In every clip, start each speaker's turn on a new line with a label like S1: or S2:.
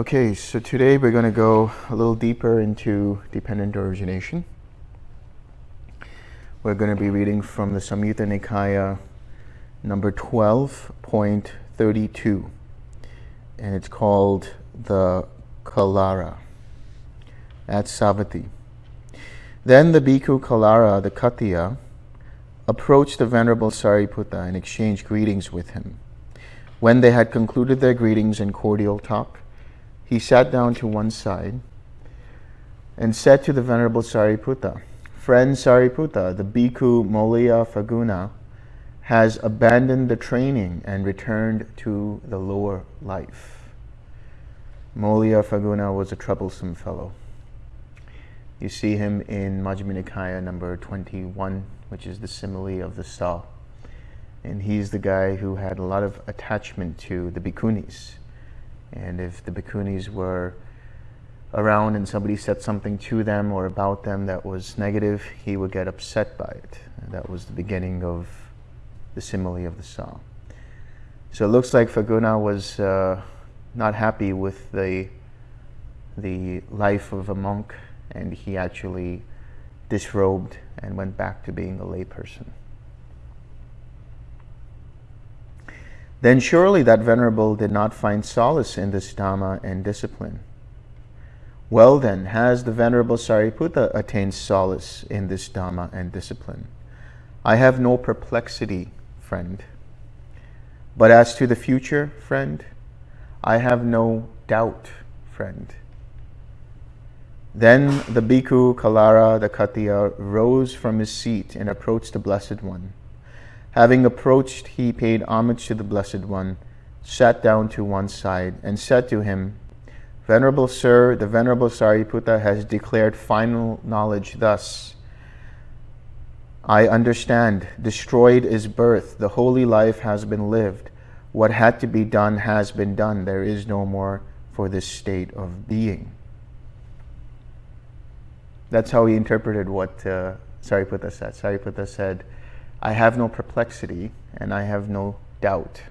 S1: Okay, so today we're going to go a little deeper into dependent origination. We're going to be reading from the Samyutta Nikaya number 12.32 and it's called the Kalara at Savatthi. Then the Bhikkhu Kalara, the Khattiya, approached the Venerable Sariputta and exchanged greetings with him. When they had concluded their greetings and cordial talk, he sat down to one side and said to the Venerable Sariputta, Friend Sariputta, the Bhikkhu Molliya Phaguna has abandoned the training and returned to the lower life. Molliya Faguna was a troublesome fellow. You see him in Majjhima Nikaya number 21, which is the simile of the saw. And he's the guy who had a lot of attachment to the bhikkhunis. And if the bhikkhunis were around and somebody said something to them or about them that was negative, he would get upset by it. That was the beginning of the simile of the saw. So it looks like Faguna was uh, not happy with the, the life of a monk and he actually disrobed and went back to being a layperson. then surely that venerable did not find solace in this Dhamma and discipline. Well then, has the Venerable Sariputta attained solace in this Dhamma and discipline? I have no perplexity, friend. But as to the future, friend, I have no doubt, friend. Then the bhikkhu Kalara, the Khattiya, rose from his seat and approached the Blessed One. Having approached, he paid homage to the Blessed One, sat down to one side, and said to him, Venerable Sir, the Venerable Sariputta has declared final knowledge thus. I understand. Destroyed is birth. The holy life has been lived. What had to be done has been done. There is no more for this state of being. That's how he interpreted what uh, Sariputta said. Sariputta said, I have no perplexity and I have no doubt.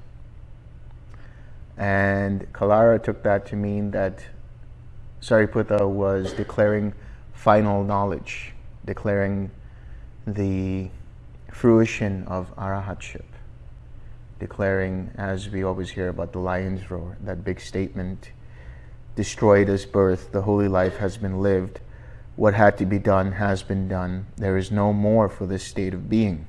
S1: And Kalara took that to mean that Sariputta was declaring final knowledge, declaring the fruition of arahatship, declaring, as we always hear about the lion's roar, that big statement, destroyed is birth, the holy life has been lived, what had to be done has been done, there is no more for this state of being.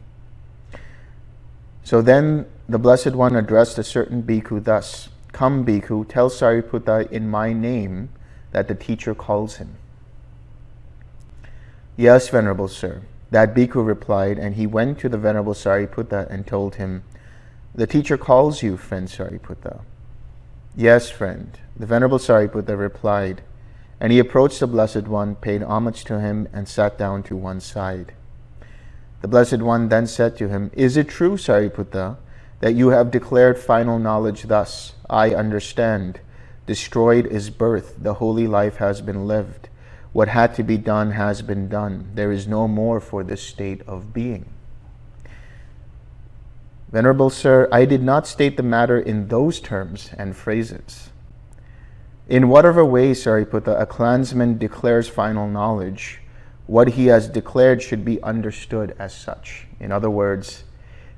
S1: So then the Blessed One addressed a certain bhikkhu thus, Come, bhikkhu, tell Sariputta in my name that the teacher calls him. Yes, Venerable Sir. That bhikkhu replied, and he went to the Venerable Sariputta and told him, The teacher calls you, friend Sariputta. Yes, friend. The Venerable Sariputta replied, and he approached the Blessed One, paid homage to him, and sat down to one side. The Blessed One then said to him, Is it true, Sariputta, that you have declared final knowledge thus? I understand. Destroyed is birth. The holy life has been lived. What had to be done has been done. There is no more for this state of being. Venerable Sir, I did not state the matter in those terms and phrases. In whatever way, Sariputta, a clansman declares final knowledge, what he has declared should be understood as such. In other words,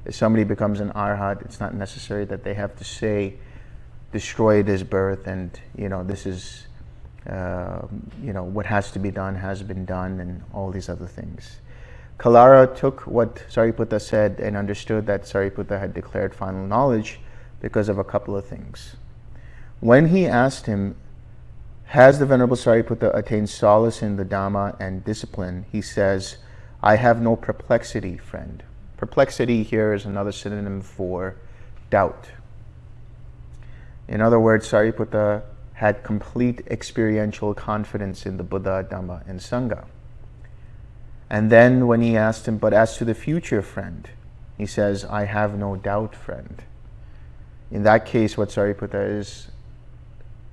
S1: if somebody becomes an arhat, it's not necessary that they have to say, destroy this birth and, you know, this is, uh, you know, what has to be done has been done and all these other things. Kalara took what Sariputta said and understood that Sariputta had declared final knowledge because of a couple of things. When he asked him has the Venerable Sariputta attained solace in the Dhamma and discipline? He says, I have no perplexity, friend. Perplexity here is another synonym for doubt. In other words, Sariputta had complete experiential confidence in the Buddha, Dhamma, and Sangha. And then when he asked him, but as to the future, friend, he says, I have no doubt, friend. in that case, what Sariputta is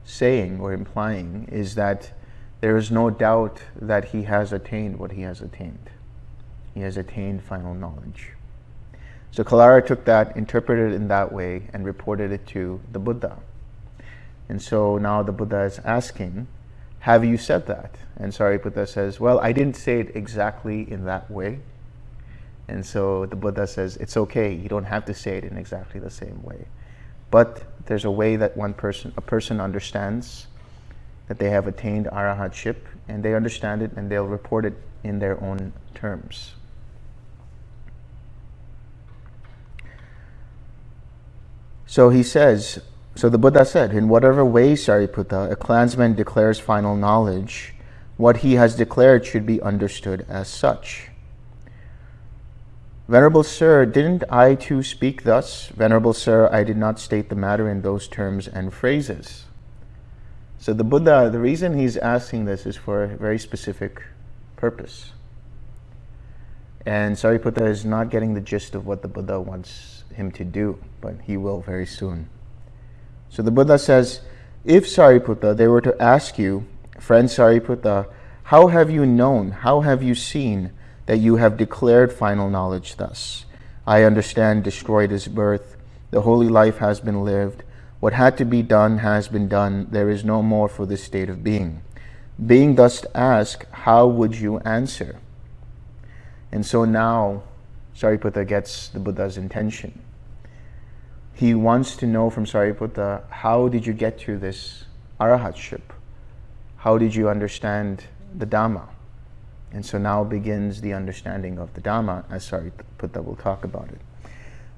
S1: saying or implying is that there is no doubt that he has attained what he has attained. He has attained final knowledge. So Kalara took that, interpreted it in that way, and reported it to the Buddha. And so now the Buddha is asking, Have you said that? And Sariputta says, Well, I didn't say it exactly in that way. And so the Buddha says, It's okay, you don't have to say it in exactly the same way. But there's a way that one person, a person understands that they have attained arahatship, and they understand it and they'll report it in their own terms. So he says, so the Buddha said, in whatever way, Sariputta, a clansman declares final knowledge, what he has declared should be understood as such. Venerable Sir, didn't I too speak thus? Venerable Sir, I did not state the matter in those terms and phrases. So the Buddha, the reason he's asking this is for a very specific purpose. And Sariputta is not getting the gist of what the Buddha wants him to do, but he will very soon. So the Buddha says, if Sariputta, they were to ask you, friend Sariputta, how have you known, how have you seen that you have declared final knowledge thus. I understand destroyed is birth, the holy life has been lived, what had to be done has been done, there is no more for this state of being. Being thus asked, how would you answer? And so now Sariputta gets the Buddha's intention. He wants to know from Sariputta, how did you get to this arahatship? How did you understand the Dhamma? And so now begins the understanding of the Dhamma, as Sariputta will talk about it.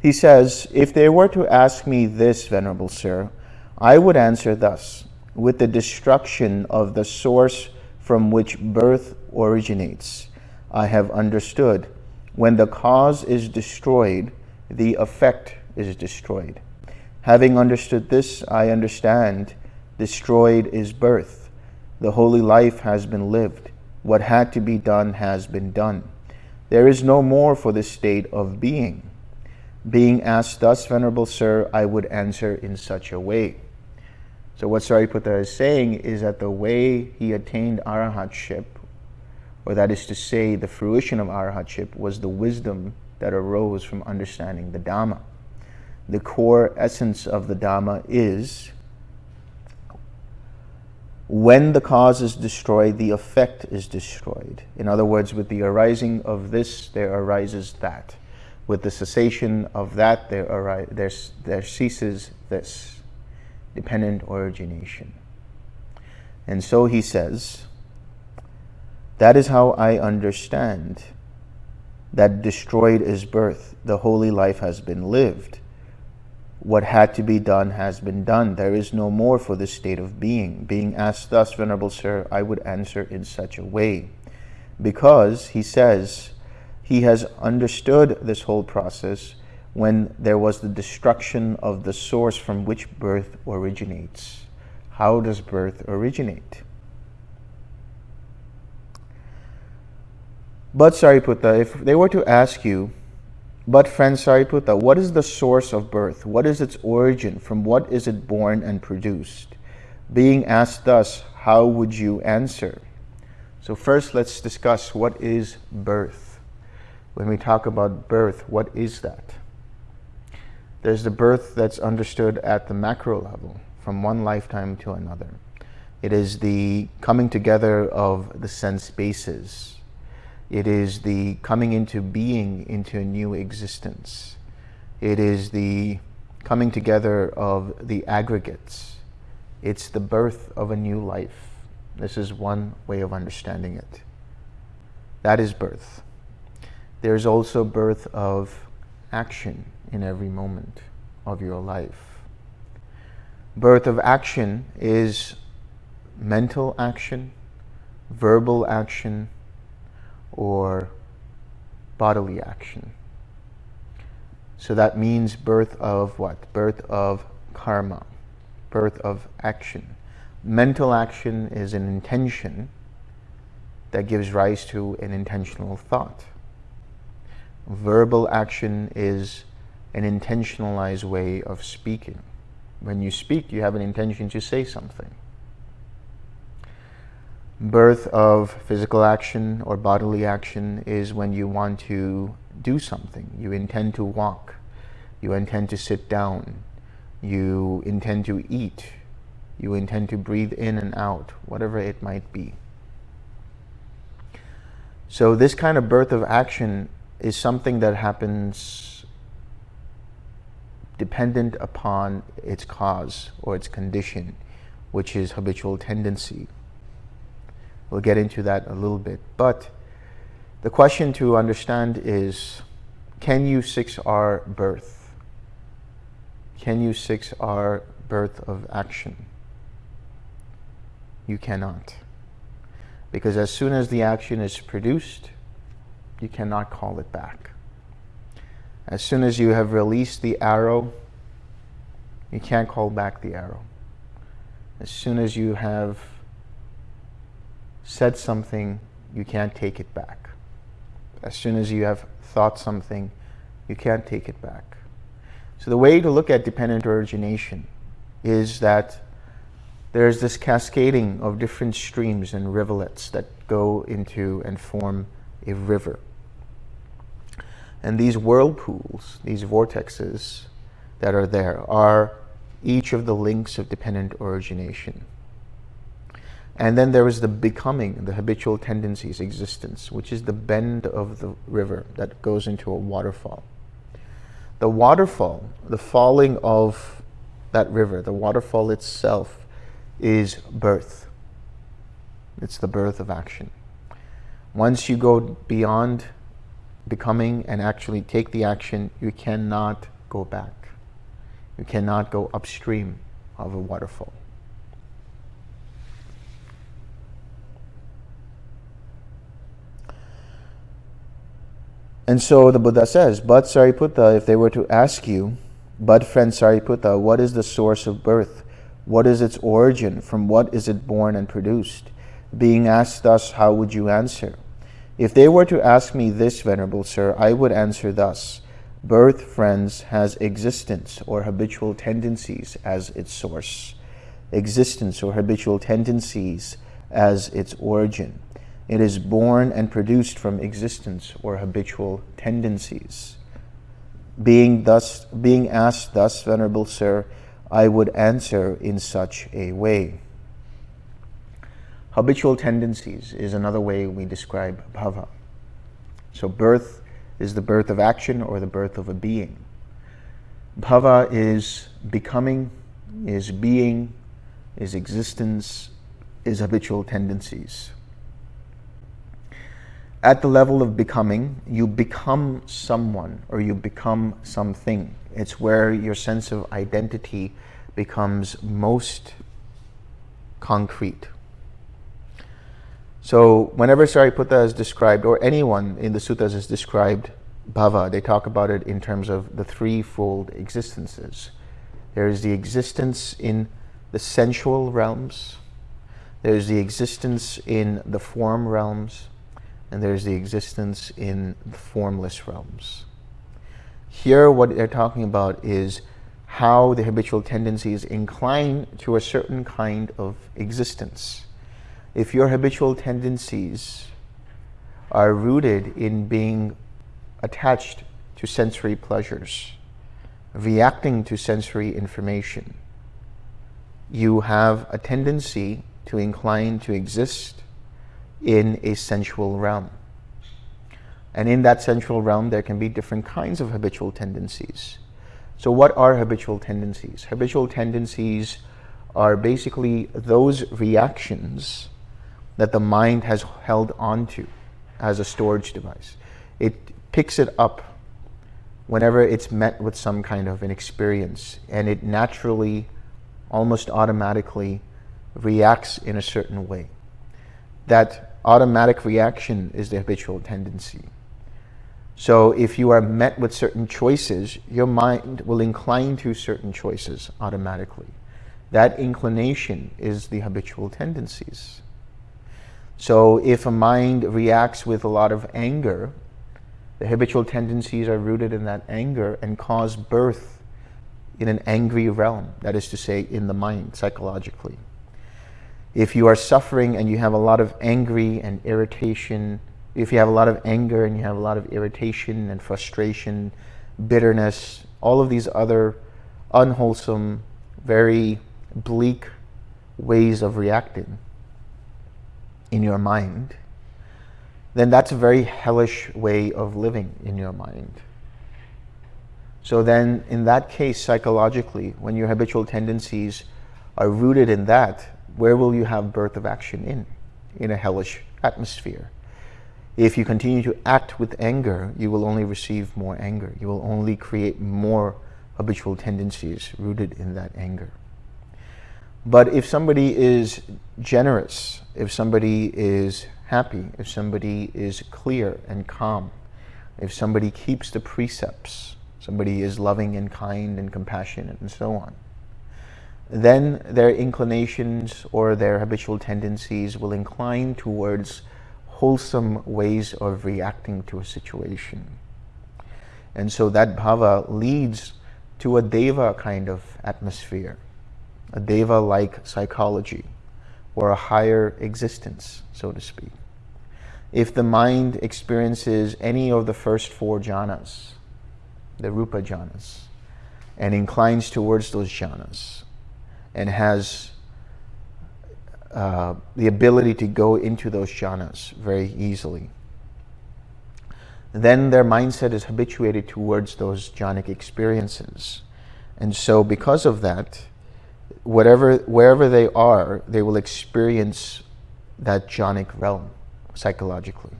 S1: He says, If they were to ask me this, Venerable Sir, I would answer thus with the destruction of the source from which birth originates. I have understood when the cause is destroyed, the effect is destroyed. Having understood this, I understand destroyed is birth. The holy life has been lived. What had to be done has been done. There is no more for the state of being. Being asked thus, Venerable Sir, I would answer in such a way. So what Sariputta is saying is that the way he attained arahatship, or that is to say, the fruition of arahatship, was the wisdom that arose from understanding the Dhamma. The core essence of the Dhamma is when the cause is destroyed, the effect is destroyed. In other words, with the arising of this, there arises that. With the cessation of that, there, ari- there, there ceases this, dependent origination. And so he says, that is how I understand that destroyed is birth. The holy life has been lived what had to be done has been done. There is no more for this state of being. Being asked thus, Venerable Sir, I would answer in such a way. Because, he says, he has understood this whole process when there was the destruction of the source from which birth originates. How does birth originate? But Sariputta, if they were to ask you, but friend Sariputta, what is the source of birth? What is its origin? From what is it born and produced? Being asked thus, how would you answer? So first let's discuss what is birth. When we talk about birth, what is that? There's the birth that's understood at the macro level, from one lifetime to another. It is the coming together of the sense bases, it is the coming into being into a new existence. It is the coming together of the aggregates. It's the birth of a new life. This is one way of understanding it. That is birth. There's also birth of action in every moment of your life. Birth of action is mental action, verbal action, or bodily action. So that means birth of what? Birth of karma, birth of action. Mental action is an intention that gives rise to an intentional thought. Verbal action is an intentionalized way of speaking. When you speak, you have an intention to say something. Birth of physical action or bodily action is when you want to do something. You intend to walk. You intend to sit down. You intend to eat. You intend to breathe in and out, whatever it might be. So this kind of birth of action is something that happens dependent upon its cause or its condition, which is habitual tendency. We'll get into that a little bit. But the question to understand is, can you 6R birth? Can you 6R birth of action? You cannot. Because as soon as the action is produced, you cannot call it back. As soon as you have released the arrow, you can't call back the arrow. As soon as you have said something, you can't take it back. As soon as you have thought something, you can't take it back. So the way to look at dependent origination is that there's this cascading of different streams and rivulets that go into and form a river. And these whirlpools, these vortexes that are there, are each of the links of dependent origination. And then there is the becoming, the habitual tendencies existence, which is the bend of the river that goes into a waterfall. The waterfall, the falling of that river, the waterfall itself is birth. It's the birth of action. Once you go beyond becoming and actually take the action, you cannot go back. You cannot go upstream of a waterfall. And so the Buddha says, but Sariputta, if they were to ask you, but friend Sariputta, what is the source of birth? What is its origin? From what is it born and produced? Being asked thus, how would you answer? If they were to ask me this, Venerable Sir, I would answer thus. Birth, friends, has existence or habitual tendencies as its source. Existence or habitual tendencies as its origin. It is born and produced from existence or habitual tendencies. Being thus, being asked thus, Venerable Sir, I would answer in such a way. Habitual tendencies is another way we describe bhava. So birth is the birth of action or the birth of a being. Bhava is becoming, is being, is existence, is habitual tendencies. At the level of becoming, you become someone or you become something. It's where your sense of identity becomes most concrete. So whenever Sariputta is described, or anyone in the suttas is described bhava, they talk about it in terms of the threefold existences. There is the existence in the sensual realms, there's the existence in the form realms, and there's the existence in the formless realms. Here, what they're talking about is how the habitual tendencies incline to a certain kind of existence. If your habitual tendencies are rooted in being attached to sensory pleasures, reacting to sensory information, you have a tendency to incline to exist in a sensual realm. And in that sensual realm, there can be different kinds of habitual tendencies. So what are habitual tendencies? Habitual tendencies are basically those reactions that the mind has held onto as a storage device. It picks it up whenever it's met with some kind of an experience and it naturally, almost automatically reacts in a certain way. That automatic reaction is the habitual tendency. So if you are met with certain choices, your mind will incline to certain choices automatically. That inclination is the habitual tendencies. So if a mind reacts with a lot of anger, the habitual tendencies are rooted in that anger and cause birth in an angry realm, that is to say, in the mind, psychologically. If you are suffering and you have a lot of angry and irritation, if you have a lot of anger and you have a lot of irritation and frustration, bitterness, all of these other unwholesome, very bleak ways of reacting in your mind, then that's a very hellish way of living in your mind. So then, in that case, psychologically, when your habitual tendencies are rooted in that, where will you have birth of action in? In a hellish atmosphere. If you continue to act with anger, you will only receive more anger. You will only create more habitual tendencies rooted in that anger. But if somebody is generous, if somebody is happy, if somebody is clear and calm, if somebody keeps the precepts, somebody is loving and kind and compassionate and so on, then their inclinations or their habitual tendencies will incline towards wholesome ways of reacting to a situation. And so that bhava leads to a deva kind of atmosphere, a deva-like psychology, or a higher existence, so to speak. If the mind experiences any of the first four jhanas, the rupa jhanas, and inclines towards those jhanas, and has uh, the ability to go into those jhanas very easily, then their mindset is habituated towards those jhanic experiences. And so because of that, whatever, wherever they are, they will experience that jhanic realm psychologically.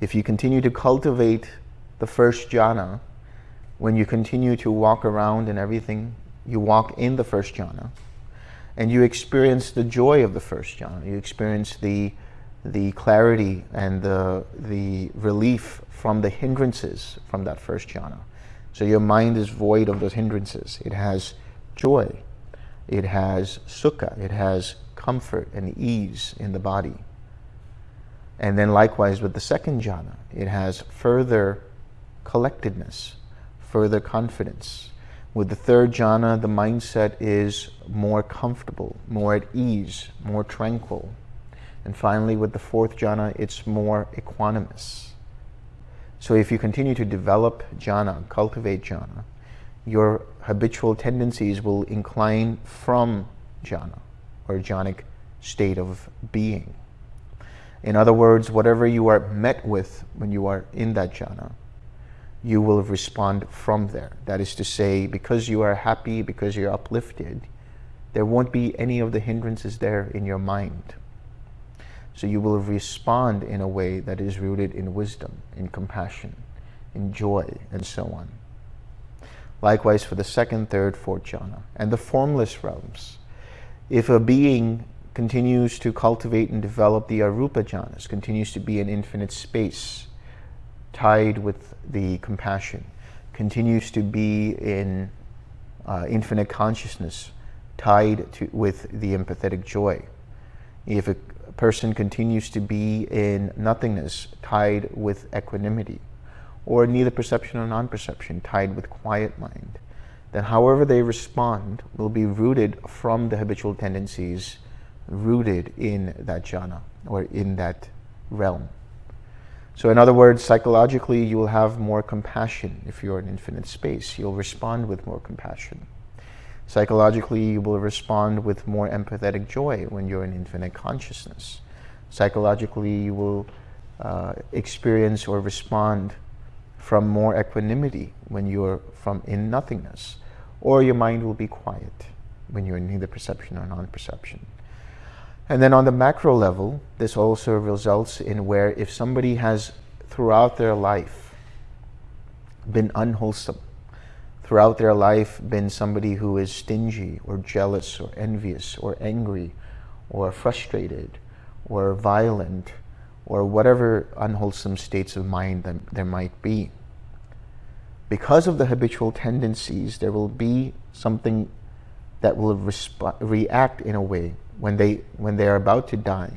S1: If you continue to cultivate the first jhana, when you continue to walk around and everything, you walk in the first jhana, and you experience the joy of the first jhana. You experience the, the clarity and the, the relief from the hindrances from that first jhana. So your mind is void of those hindrances. It has joy. It has sukha. It has comfort and ease in the body. And then likewise with the second jhana, it has further collectedness, further confidence, with the third jhana, the mindset is more comfortable, more at ease, more tranquil. And finally, with the fourth jhana, it's more equanimous. So if you continue to develop jhana, cultivate jhana, your habitual tendencies will incline from jhana, or jhanic state of being. In other words, whatever you are met with when you are in that jhana, you will respond from there. That is to say, because you are happy, because you're uplifted, there won't be any of the hindrances there in your mind. So you will respond in a way that is rooted in wisdom, in compassion, in joy, and so on. Likewise for the second, third, fourth jhana. And the formless realms. If a being continues to cultivate and develop the arupa jhanas, continues to be in infinite space, tied with the compassion, continues to be in uh, infinite consciousness, tied to, with the empathetic joy. If a person continues to be in nothingness, tied with equanimity, or neither perception or non-perception, tied with quiet mind, then however they respond will be rooted from the habitual tendencies rooted in that jhana or in that realm. So in other words, psychologically, you will have more compassion if you're in infinite space. You'll respond with more compassion. Psychologically, you will respond with more empathetic joy when you're in infinite consciousness. Psychologically, you will uh, experience or respond from more equanimity when you're from in nothingness. Or your mind will be quiet when you're in neither perception or non-perception. And then on the macro level, this also results in where if somebody has throughout their life been unwholesome, throughout their life been somebody who is stingy or jealous or envious or angry or frustrated or violent or whatever unwholesome states of mind that there might be. Because of the habitual tendencies, there will be something that will react in a way when they, when they are about to die,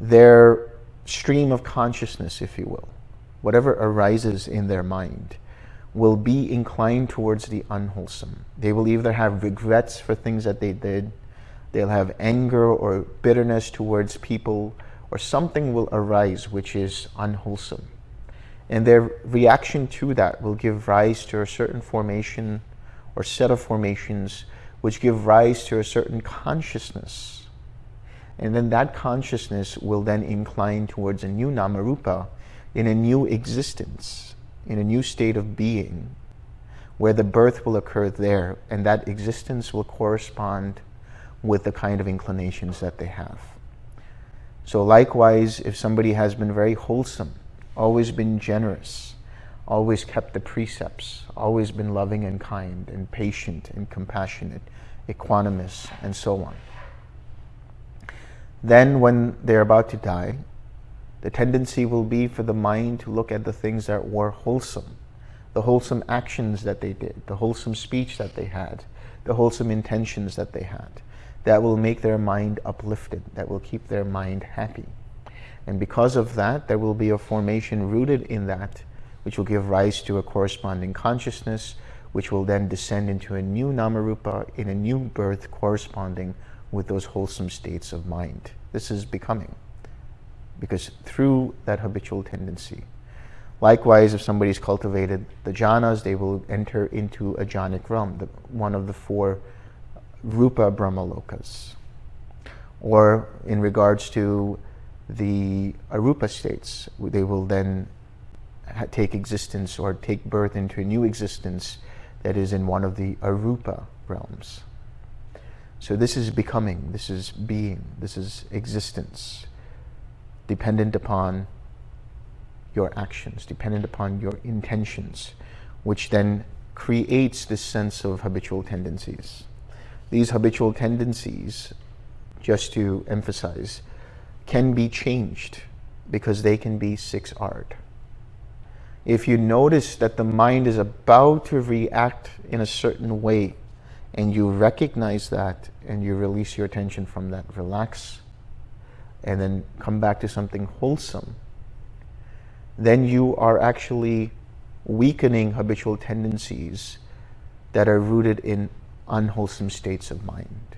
S1: their stream of consciousness, if you will, whatever arises in their mind, will be inclined towards the unwholesome. They will either have regrets for things that they did, they'll have anger or bitterness towards people, or something will arise which is unwholesome. And their reaction to that will give rise to a certain formation or set of formations which give rise to a certain consciousness. And then that consciousness will then incline towards a new namarupa in a new existence, in a new state of being, where the birth will occur there, and that existence will correspond with the kind of inclinations that they have. So likewise, if somebody has been very wholesome, always been generous, always kept the precepts, always been loving and kind and patient and compassionate, equanimous, and so on. Then when they're about to die, the tendency will be for the mind to look at the things that were wholesome, the wholesome actions that they did, the wholesome speech that they had, the wholesome intentions that they had. That will make their mind uplifted, that will keep their mind happy. And because of that, there will be a formation rooted in that, which will give rise to a corresponding consciousness, which will then descend into a new namarupa in a new birth corresponding with those wholesome states of mind. This is becoming, because through that habitual tendency. Likewise, if somebody's cultivated the jhanas, they will enter into a jhanic realm, the, one of the four rupa brahmalokas. Or in regards to the arupa states. They will then take existence or take birth into a new existence that is in one of the arupa realms. So this is becoming, this is being, this is existence, dependent upon your actions, dependent upon your intentions, which then creates this sense of habitual tendencies. These habitual tendencies, just to emphasize, can be changed because they can be 6R'd. If you notice that the mind is about to react in a certain way and you recognize that and you release your attention from that, relax, and then come back to something wholesome, then you are actually weakening habitual tendencies that are rooted in unwholesome states of mind,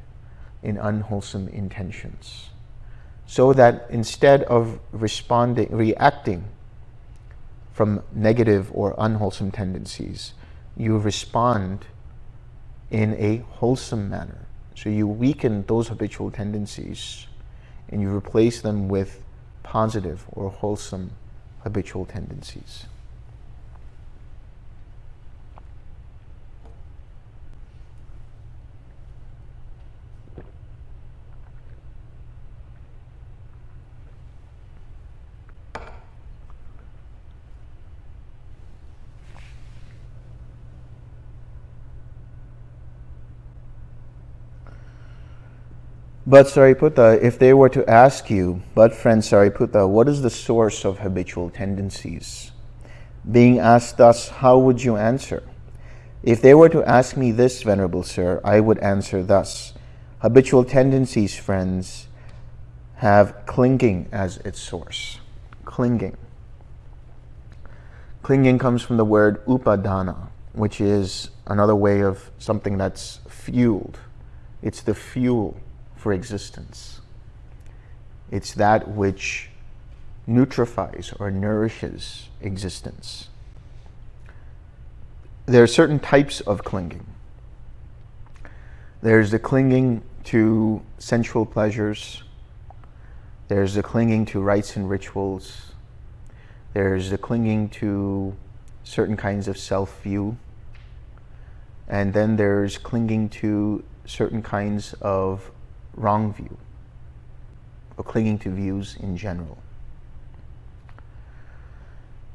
S1: in unwholesome intentions. So that instead of responding, reacting from negative or unwholesome tendencies, you respond in a wholesome manner. So you weaken those habitual tendencies and you replace them with positive or wholesome habitual tendencies. But Sariputta, if they were to ask you, but friend Sariputta, what is the source of habitual tendencies? Being asked thus, how would you answer? If they were to ask me this, Venerable Sir, I would answer thus. Habitual tendencies, friends, have clinging as its source. Clinging. Clinging comes from the word upadana, which is another way of something that's fueled. It's the fuel for existence. It's that which nutrifies or nourishes existence. There are certain types of clinging. There's the clinging to sensual pleasures. There's the clinging to rites and rituals. There's the clinging to certain kinds of self-view. And then there's clinging to certain kinds of wrong view or clinging to views in general.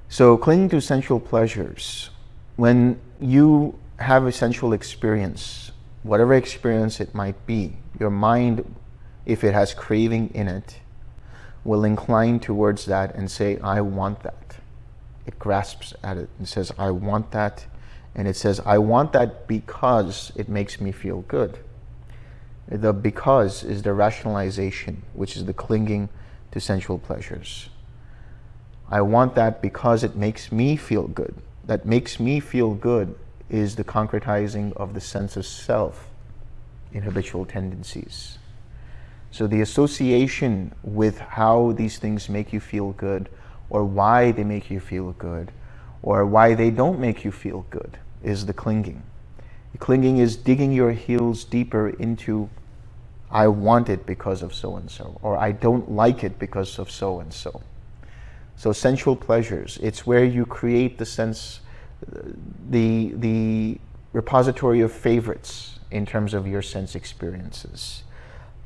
S1: So clinging to sensual pleasures, when you have a sensual experience, whatever experience it might be, your mind, if it has craving in it, will incline towards that and say, I want that. It grasps at it and says, I want that. And it says, I want that because it makes me feel good. The because is the rationalization, which is the clinging to sensual pleasures. I want that because it makes me feel good. that makes me feel good is the concretizing of the sense of self in habitual tendencies. So the association with how these things make you feel good or why they make you feel good or why they don't make you feel good is the clinging. The clinging is digging your heels deeper into I want it because of so-and-so or I don't like it because of so-and-so. So sensual pleasures, it's where you create the sense, the, the repository of favorites in terms of your sense experiences.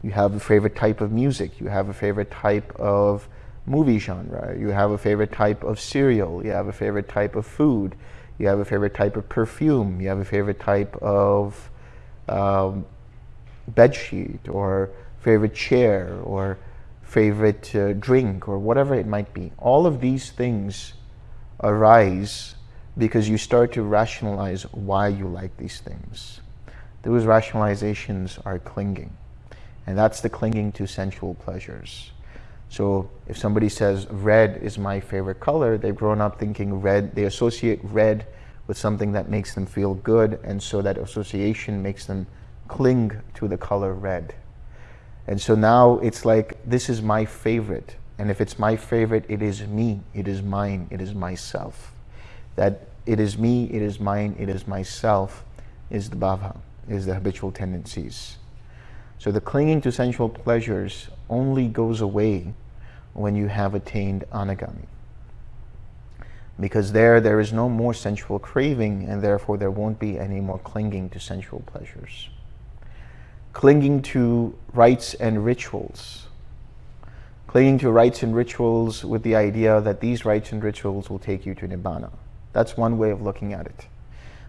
S1: You have a favorite type of music, you have a favorite type of movie genre, you have a favorite type of cereal, you have a favorite type of food, you have a favorite type of perfume, you have a favorite type of um, bed sheet or favorite chair or favorite uh, drink or whatever it might be. All of these things arise because you start to rationalize why you like these things. Those rationalizations are clinging. And that's the clinging to sensual pleasures. So if somebody says red is my favorite color, they've grown up thinking red, they associate red with something that makes them feel good, and so that association makes them cling to the color red. And so now it's like, this is my favorite. And if it's my favorite, it is me, it is mine, it is myself. That it is me, it is mine, it is myself is the bhava, is the habitual tendencies. So the clinging to sensual pleasures only goes away when you have attained anagami. Because there, there is no more sensual craving and therefore there won't be any more clinging to sensual pleasures clinging to rites and rituals. Clinging to rites and rituals with the idea that these rites and rituals will take you to Nibbana. That's one way of looking at it.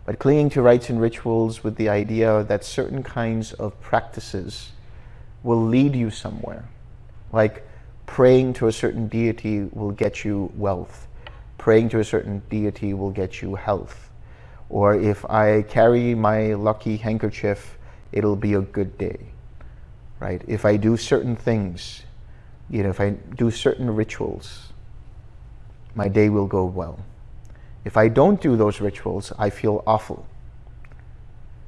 S1: But clinging to rites and rituals with the idea that certain kinds of practices will lead you somewhere. Like praying to a certain deity will get you wealth. Praying to a certain deity will get you health. Or if I carry my lucky handkerchief it'll be a good day, right? If I do certain things, you know, if I do certain rituals, my day will go well. If I don't do those rituals, I feel awful.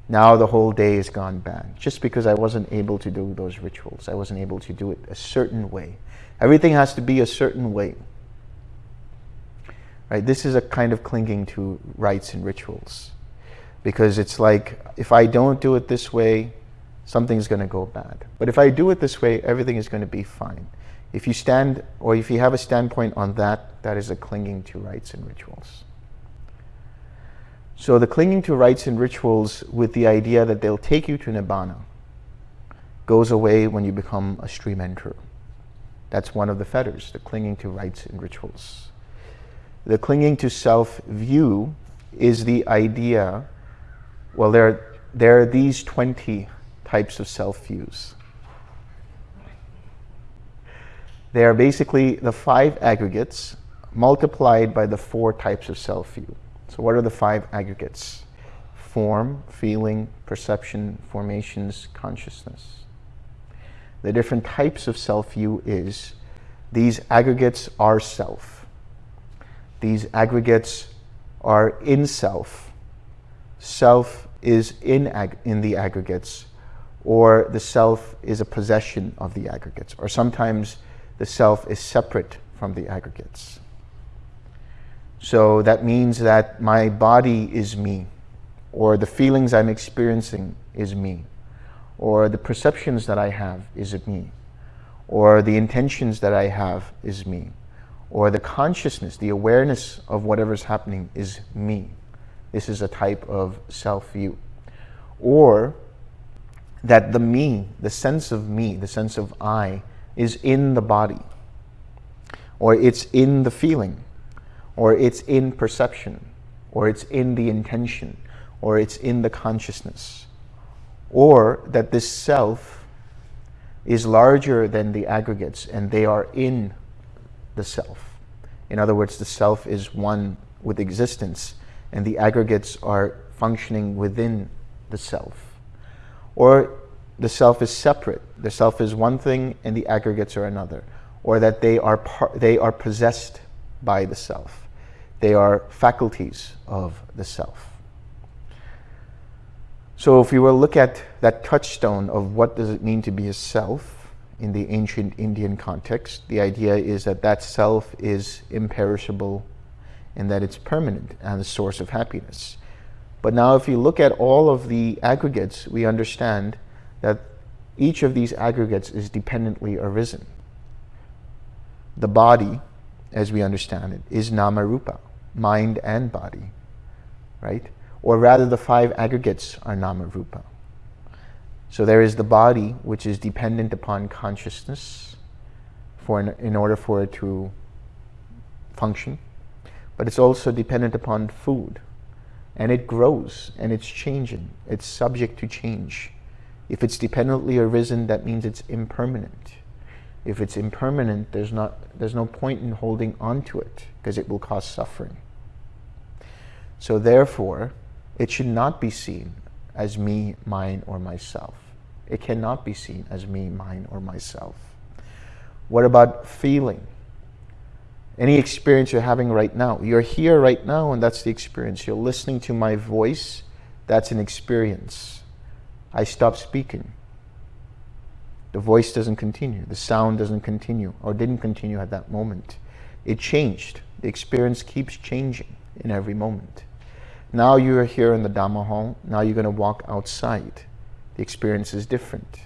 S1: Now the whole day has gone bad, just because I wasn't able to do those rituals. I wasn't able to do it a certain way. Everything has to be a certain way. Right? This is a kind of clinging to rites and rituals because it's like if I don't do it this way, something's going to go bad. But if I do it this way, everything is going to be fine. If you stand, or if you have a standpoint on that, that is a clinging to rites and rituals. So the clinging to rites and rituals with the idea that they'll take you to Nibbana goes away when you become a stream enterer. That's one of the fetters, the clinging to rites and rituals. The clinging to self-view is the idea well, there, there are these 20 types of self-views. They are basically the five aggregates multiplied by the four types of self-view. So what are the five aggregates? Form, feeling, perception, formations, consciousness. The different types of self-view is these aggregates are self. These aggregates are in self. Self is in, in the aggregates or the self is a possession of the aggregates or sometimes the self is separate from the aggregates. So that means that my body is me or the feelings I'm experiencing is me or the perceptions that I have is me or the intentions that I have is me or the consciousness, the awareness of whatever's happening is me. This is a type of self-view. Or that the me, the sense of me, the sense of I, is in the body. Or it's in the feeling. Or it's in perception. Or it's in the intention. Or it's in the consciousness. Or that this self is larger than the aggregates and they are in the self. In other words, the self is one with existence and the aggregates are functioning within the self. Or the self is separate. The self is one thing and the aggregates are another. Or that they are, they are possessed by the self. They are faculties of the self. So if we were to look at that touchstone of what does it mean to be a self in the ancient Indian context, the idea is that that self is imperishable and that it's permanent and a source of happiness. But now if you look at all of the aggregates, we understand that each of these aggregates is dependently arisen. The body, as we understand it, is nama rupa, mind and body, right? Or rather the five aggregates are nama rupa. So there is the body, which is dependent upon consciousness for in, in order for it to function. But it's also dependent upon food. And it grows and it's changing. It's subject to change. If it's dependently arisen, that means it's impermanent. If it's impermanent, there's, not, there's no point in holding on to it because it will cause suffering. So therefore, it should not be seen as me, mine, or myself. It cannot be seen as me, mine, or myself. What about feeling? Any experience you're having right now. You're here right now, and that's the experience. You're listening to my voice, that's an experience. I stop speaking. The voice doesn't continue. The sound doesn't continue or didn't continue at that moment. It changed. The experience keeps changing in every moment. Now you are here in the Dhamma hall. Now you're going to walk outside. The experience is different.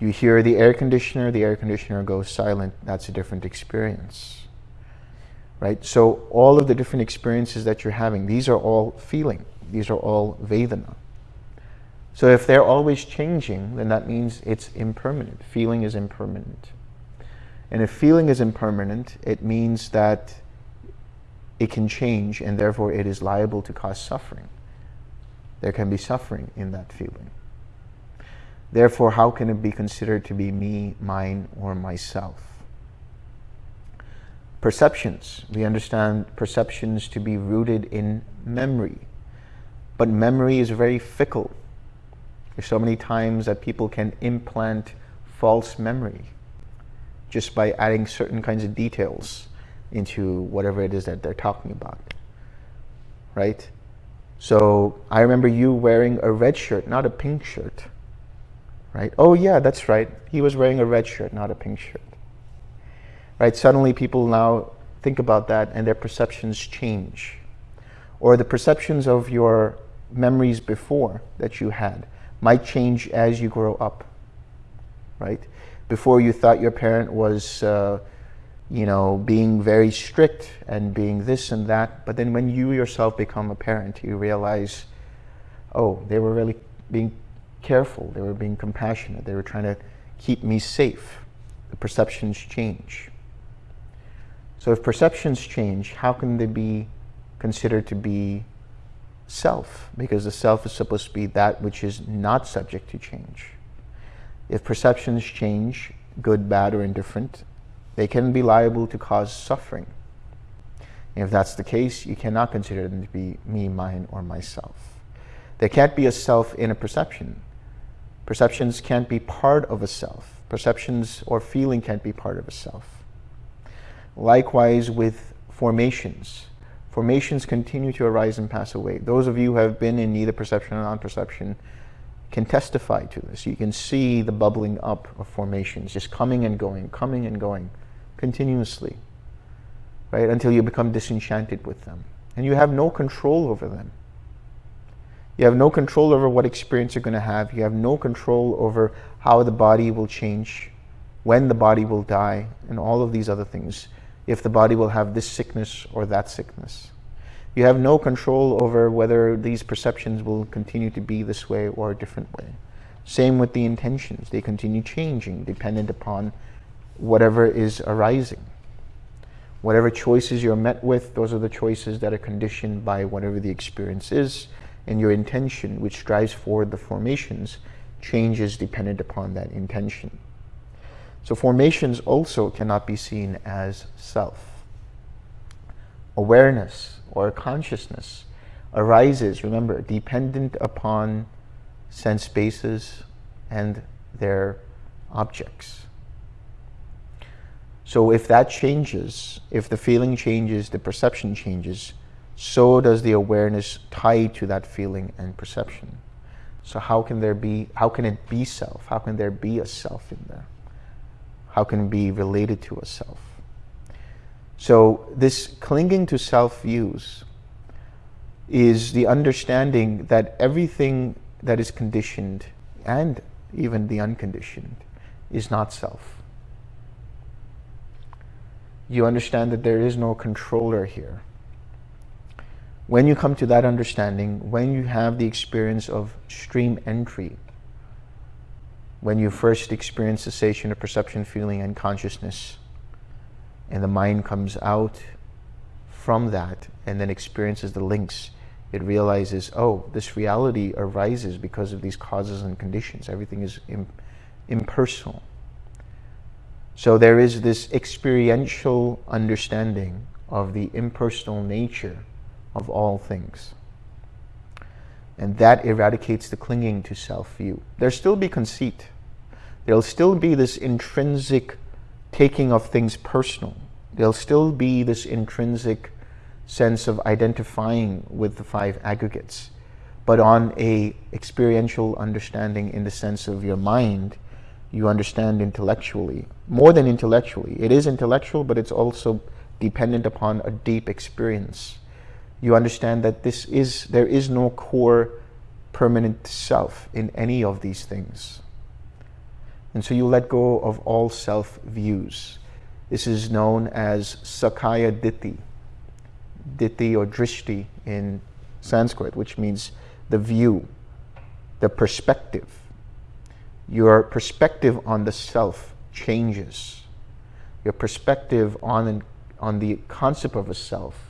S1: You hear the air conditioner, the air conditioner goes silent. That's a different experience. Right? So all of the different experiences that you're having, these are all feeling. These are all Vedana. So if they're always changing, then that means it's impermanent. Feeling is impermanent. And if feeling is impermanent, it means that it can change and therefore it is liable to cause suffering. There can be suffering in that feeling. Therefore, how can it be considered to be me, mine, or myself? Perceptions. We understand perceptions to be rooted in memory. But memory is very fickle. There's so many times that people can implant false memory just by adding certain kinds of details into whatever it is that they're talking about, right? So I remember you wearing a red shirt, not a pink shirt, right? Oh yeah, that's right. He was wearing a red shirt, not a pink shirt, right? Suddenly people now think about that and their perceptions change. Or the perceptions of your memories before that you had might change as you grow up, right? Before you thought your parent was, uh, you know, being very strict and being this and that, but then when you yourself become a parent, you realize, oh, they were really being careful, they were being compassionate, they were trying to keep me safe. The perceptions change. So if perceptions change, how can they be considered to be self, because the self is supposed to be that which is not subject to change. If perceptions change, good, bad, or indifferent, they can be liable to cause suffering. And if that's the case, you cannot consider them to be me, mine, or myself. There can't be a self in a perception. Perceptions can't be part of a self. Perceptions or feeling can't be part of a self. Likewise with formations. Formations continue to arise and pass away. Those of you who have been in neither perception or non-perception can testify to this. You can see the bubbling up of formations, just coming and going, coming and going, continuously, right, until you become disenchanted with them. And you have no control over them. You have no control over what experience you're going to have. You have no control over how the body will change, when the body will die, and all of these other things if the body will have this sickness or that sickness. You have no control over whether these perceptions will continue to be this way or a different way. Same with the intentions. They continue changing dependent upon whatever is arising. Whatever choices you're met with, those are the choices that are conditioned by whatever the experience is, and your intention, which drives forward the formations, changes dependent upon that intention. So formations also cannot be seen as self. Awareness or consciousness arises, remember, dependent upon sense bases and their objects. So if that changes, if the feeling changes, the perception changes, so does the awareness tied to that feeling and perception. So how can there be, how can it be self? How can there be a self in there? How can it be related to a self? So this clinging to self views is the understanding that everything that is conditioned and even the unconditioned is not self. You understand that there is no controller here. When you come to that understanding, when you have the experience of stream entry, when you first experience cessation of perception, feeling, and consciousness, and the mind comes out from that and then experiences the links, it realizes, oh, this reality arises because of these causes and conditions. Everything is impersonal. So there is this experiential understanding of the impersonal nature of all things. And that eradicates the clinging to self-view. There'll still be conceit. There'll still be this intrinsic taking of things personal. There'll still be this intrinsic sense of identifying with the five aggregates, but on a experiential understanding in the sense of your mind, you understand intellectually, more than intellectually. It is intellectual, but it's also dependent upon a deep experience you understand that this is there is no core permanent self in any of these things. And so you let go of all self views. This is known as Sakkaya Ditthi, Ditthi or Drishti in Sanskrit, which means the view, the perspective. Your perspective on the self changes. Your perspective on, on the concept of a self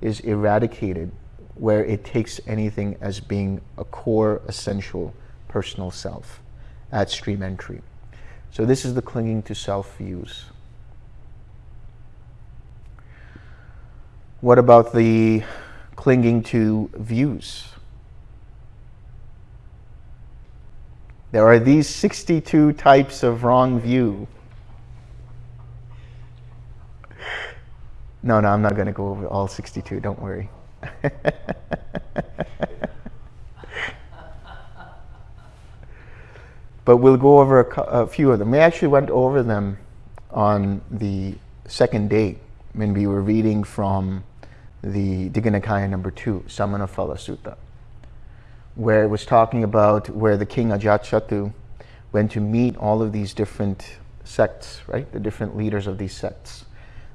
S1: is eradicated where it takes anything as being a core, essential, personal self at stream entry. So this is the clinging to self views. What about the clinging to views? There are these 62 types of wrong view. No, no, I'm not going to go over all 62. Don't worry. but we'll go over a, a, few of them. We actually went over them on the second day when we were reading from the Digha Nikaya number two, Samanaphala Sutta, where it was talking about where the king Ajatshattu went to meet all of these different sects, right? The different leaders of these sects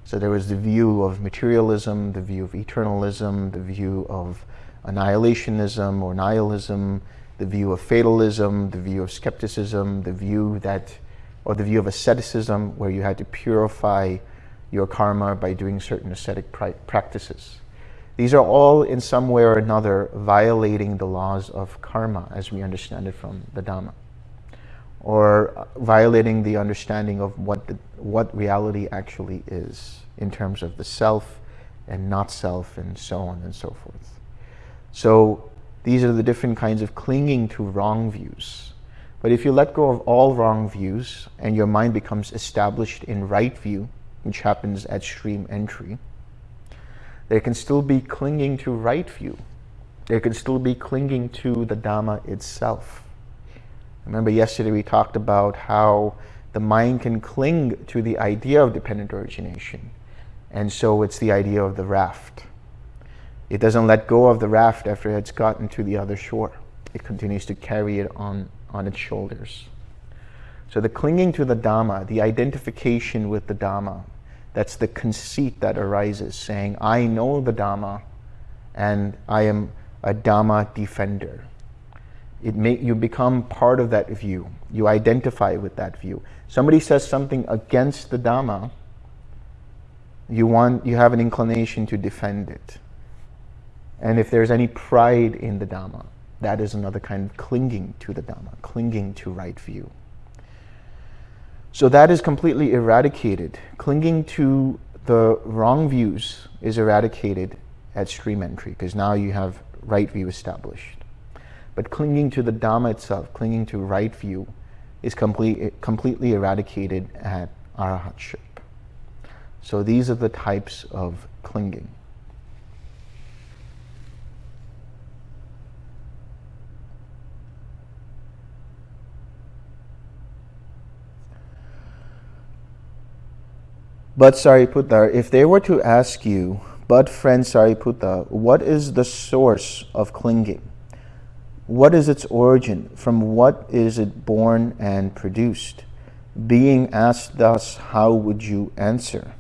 S1: so there was the view of materialism, the view of eternalism, the view of annihilationism or nihilism, the view of fatalism, the view of skepticism, the view that, or the view of asceticism, where you had to purify your karma by doing certain ascetic practices. These are all in some way or another violating the laws of karma as we understand it from the Dhamma or violating the understanding of what, the, what reality actually is in terms of the self and not self and so on and so forth. So these are the different kinds of clinging to wrong views. But if you let go of all wrong views and your mind becomes established in right view, which happens at stream entry, there can still be clinging to right view. There can still be clinging to the Dhamma itself. Remember yesterday we talked about how the mind can cling to the idea of dependent origination. And so it's the idea of the raft. It doesn't let go of the raft after it's gotten to the other shore. It continues to carry it on, on its shoulders. So the clinging to the Dhamma, the identification with the Dhamma, that's the conceit that arises, saying, I know the Dhamma and I am a Dhamma defender it may, you become part of that view. You identify with that view. Somebody says something against the Dhamma, you, want, you have an inclination to defend it. And if there's any pride in the Dhamma, that is another kind of clinging to the Dhamma, clinging to right view. So that is completely eradicated. Clinging to the wrong views is eradicated at stream entry because now you have right view established. But clinging to the Dhamma itself, clinging to right view, is complete, completely eradicated at arahatship. So these are the types of clinging. But Sariputta, if they were to ask you, but friend Sariputta, what is the source of clinging? What is its origin? From what is it born and produced? Being asked thus, how would you answer?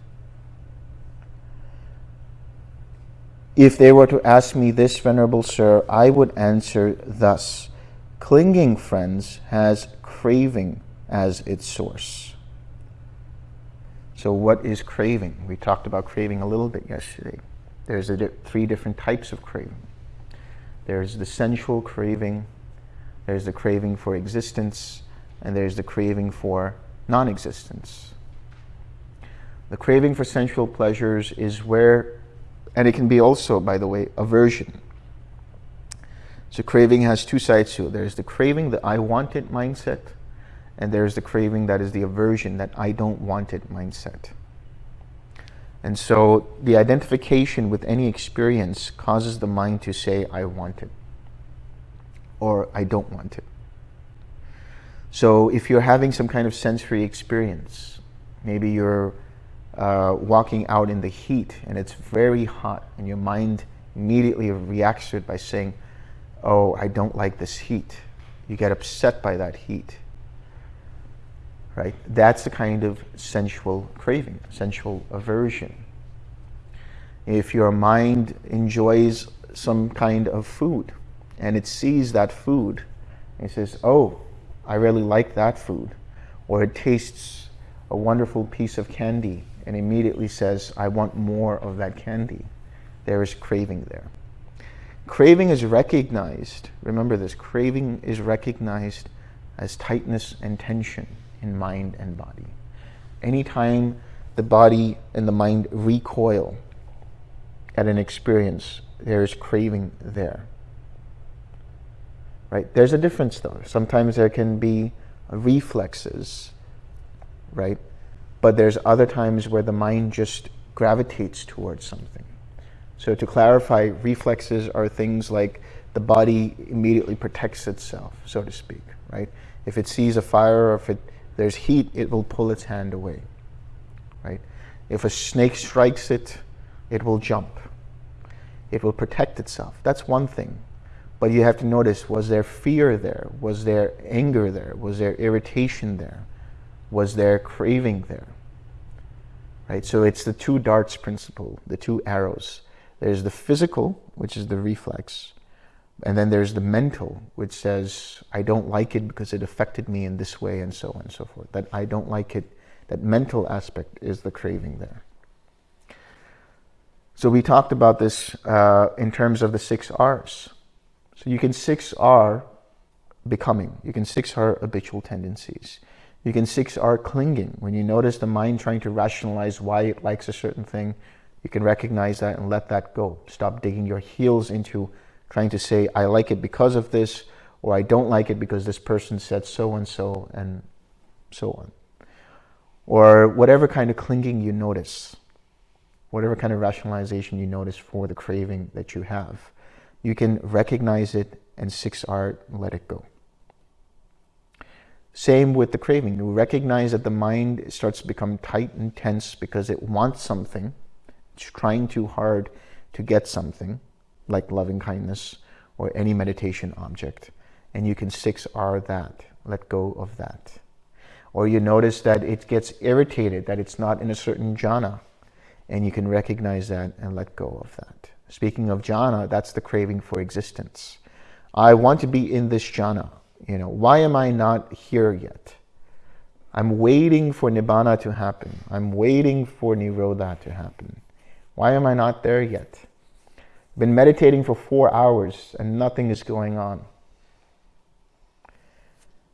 S1: If they were to ask me this, Venerable Sir, I would answer thus. Clinging, friends, has craving as its source. So what is craving? We talked about craving a little bit yesterday. There's di three different types of craving. There's the sensual craving, there's the craving for existence, and there's the craving for non-existence. The craving for sensual pleasures is where, and it can be also, by the way, aversion. So craving has two sides to it. There's the craving, the I want it mindset, and there's the craving that is the aversion, that I don't want it mindset. And so the identification with any experience causes the mind to say, I want it, or I don't want it. So if you're having some kind of sensory experience, maybe you're uh, walking out in the heat and it's very hot and your mind immediately reacts to it by saying, oh, I don't like this heat. You get upset by that heat right? That's the kind of sensual craving, sensual aversion. If your mind enjoys some kind of food and it sees that food and it says, oh, I really like that food, or it tastes a wonderful piece of candy and immediately says, I want more of that candy. There is craving there. Craving is recognized, remember this, craving is recognized as tightness and tension in mind and body. Anytime the body and the mind recoil at an experience, there is craving there. Right? There's a difference though. Sometimes there can be reflexes, right? But there's other times where the mind just gravitates towards something. So to clarify, reflexes are things like the body immediately protects itself, so to speak, right? If it sees a fire or if it there's heat, it will pull its hand away, right? If a snake strikes it, it will jump. It will protect itself. That's one thing. But you have to notice, was there fear there? Was there anger there? Was there irritation there? Was there craving there? Right? So it's the two darts principle, the two arrows. There's the physical, which is the reflex, and then there's the mental, which says, I don't like it because it affected me in this way and so on and so forth. That I don't like it, that mental aspect is the craving there. So we talked about this uh, in terms of the six R's. So you can six R becoming. You can six R habitual tendencies. You can six R clinging. When you notice the mind trying to rationalize why it likes a certain thing, you can recognize that and let that go. Stop digging your heels into trying to say, I like it because of this, or I don't like it because this person said so and so, and so on. Or whatever kind of clinging you notice, whatever kind of rationalization you notice for the craving that you have, you can recognize it and 6R, let it go. Same with the craving. You recognize that the mind starts to become tight and tense because it wants something. It's trying too hard to get something like loving kindness or any meditation object. And you can 6R that, let go of that. Or you notice that it gets irritated, that it's not in a certain jhana, and you can recognize that and let go of that. Speaking of jhana, that's the craving for existence. I want to be in this jhana. You know, why am I not here yet? I'm waiting for nibbana to happen. I'm waiting for nirodha to happen. Why am I not there yet? Been meditating for four hours and nothing is going on.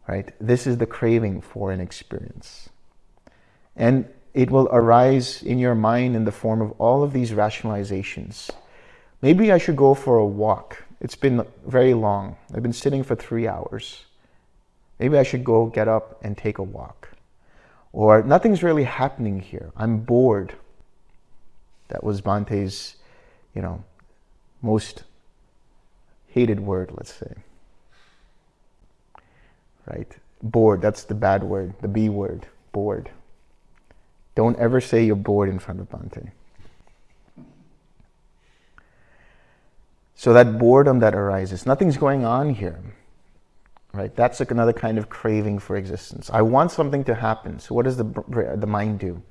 S1: Right? This is the craving for an experience. And it will arise in your mind in the form of all of these rationalizations. Maybe I should go for a walk. It's been very long. I've been sitting for three hours. Maybe I should go get up and take a walk. Or nothing's really happening here. I'm bored. That was Bhante's, you know, most hated word, let's say. Right? Bored, that's the bad word, the B word, bored. Don't ever say you're bored in front of Bhante. So that boredom that arises, nothing's going on here. Right? That's like another kind of craving for existence. I want something to happen. So what does the, the mind do?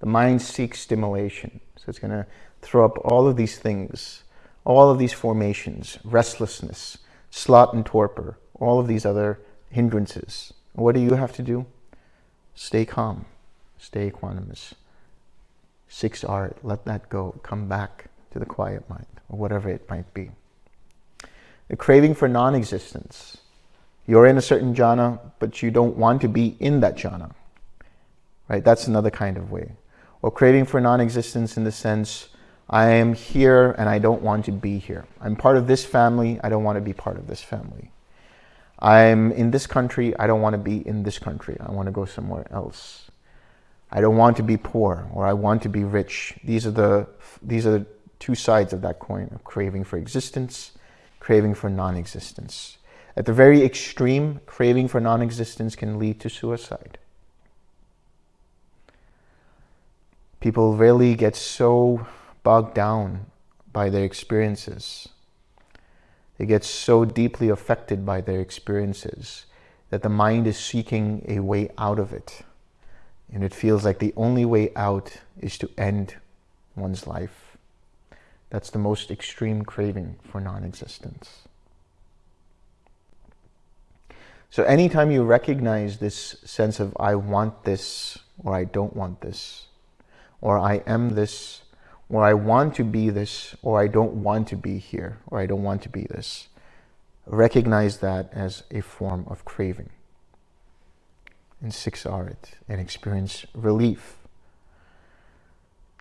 S1: The mind seeks stimulation. So it's going to throw up all of these things, all of these formations, restlessness, sloth and torpor, all of these other hindrances. What do you have to do? Stay calm, stay equanimous. Six R, let that go. Come back to the quiet mind, or whatever it might be. The craving for non-existence. You're in a certain jhana, but you don't want to be in that jhana. Right? That's another kind of way. Or craving for non-existence in the sense, I am here and I don't want to be here. I'm part of this family, I don't want to be part of this family. I'm in this country, I don't want to be in this country. I want to go somewhere else. I don't want to be poor or I want to be rich. These are the, these are the two sides of that coin of craving for existence, craving for non-existence. At the very extreme, craving for non-existence can lead to suicide. People really get so bogged down by their experiences they get so deeply affected by their experiences that the mind is seeking a way out of it. And it feels like the only way out is to end one's life. That's the most extreme craving for non-existence. So anytime you recognize this sense of I want this or I don't want this, or I am this or I want to be this, or I don't want to be here, or I don't want to be this. Recognize that as a form of craving. And six R it, and experience relief.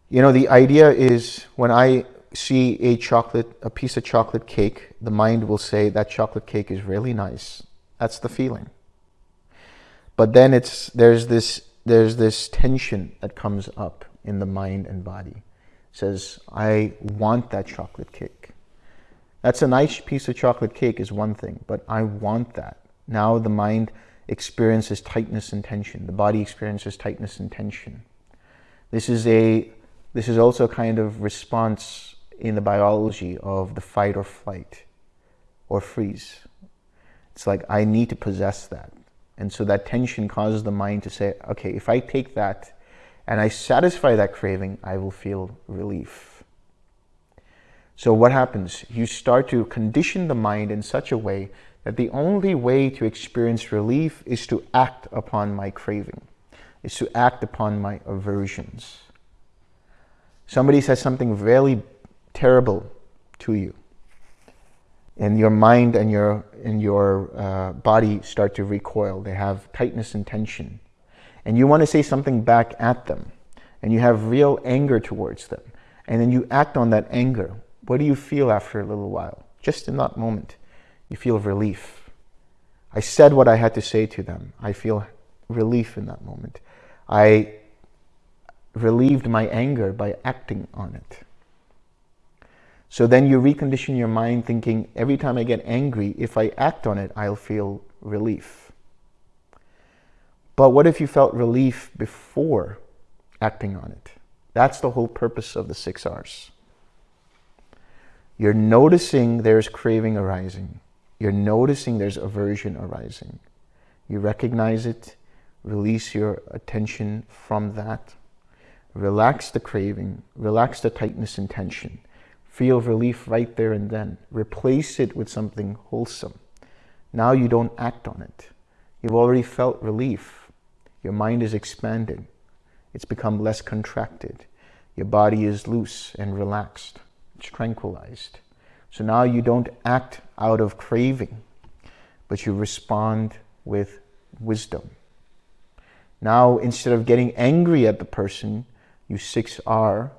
S1: You know, the idea is when I see a chocolate, a piece of chocolate cake, the mind will say that chocolate cake is really nice. That's the feeling. But then it's there's this there's this tension that comes up in the mind and body says, I want that chocolate cake. That's a nice piece of chocolate cake is one thing, but I want that. Now the mind experiences tightness and tension. The body experiences tightness and tension. This is a this is also a kind of response in the biology of the fight or flight or freeze. It's like I need to possess that. And so that tension causes the mind to say, okay, if I take that and I satisfy that craving, I will feel relief. So what happens? You start to condition the mind in such a way that the only way to experience relief is to act upon my craving, is to act upon my aversions. Somebody says something really terrible to you, and your mind and your, and your uh, body start to recoil. They have tightness and tension and you want to say something back at them and you have real anger towards them and then you act on that anger, what do you feel after a little while? Just in that moment, you feel relief. I said what I had to say to them. I feel relief in that moment. I relieved my anger by acting on it. So then you recondition your mind thinking, every time I get angry, if I act on it, I'll feel relief. But what if you felt relief before acting on it? That's the whole purpose of the six R's. You're noticing there's craving arising. You're noticing there's aversion arising. You recognize it, release your attention from that, relax the craving, relax the tightness and tension, feel relief right there and then, replace it with something wholesome. Now you don't act on it. You've already felt relief. Your mind is expanded. It's become less contracted. Your body is loose and relaxed. It's tranquilized. So now you don't act out of craving, but you respond with wisdom. Now, instead of getting angry at the person, you 6R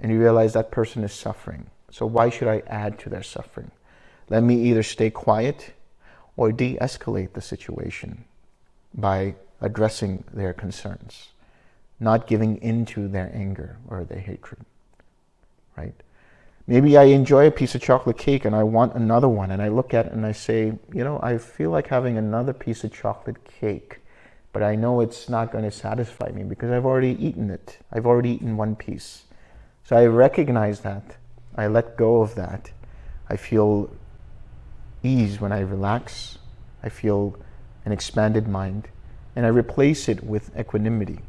S1: and you realize that person is suffering. So why should I add to their suffering? Let me either stay quiet or de-escalate the situation by addressing their concerns, not giving into their anger or their hatred. right? Maybe I enjoy a piece of chocolate cake and I want another one, and I look at it and I say, you know, I feel like having another piece of chocolate cake, but I know it's not going to satisfy me because I've already eaten it. I've already eaten one piece. So I recognize that. I let go of that. I feel ease when I relax. I feel an expanded mind. And I replace it with equanimity.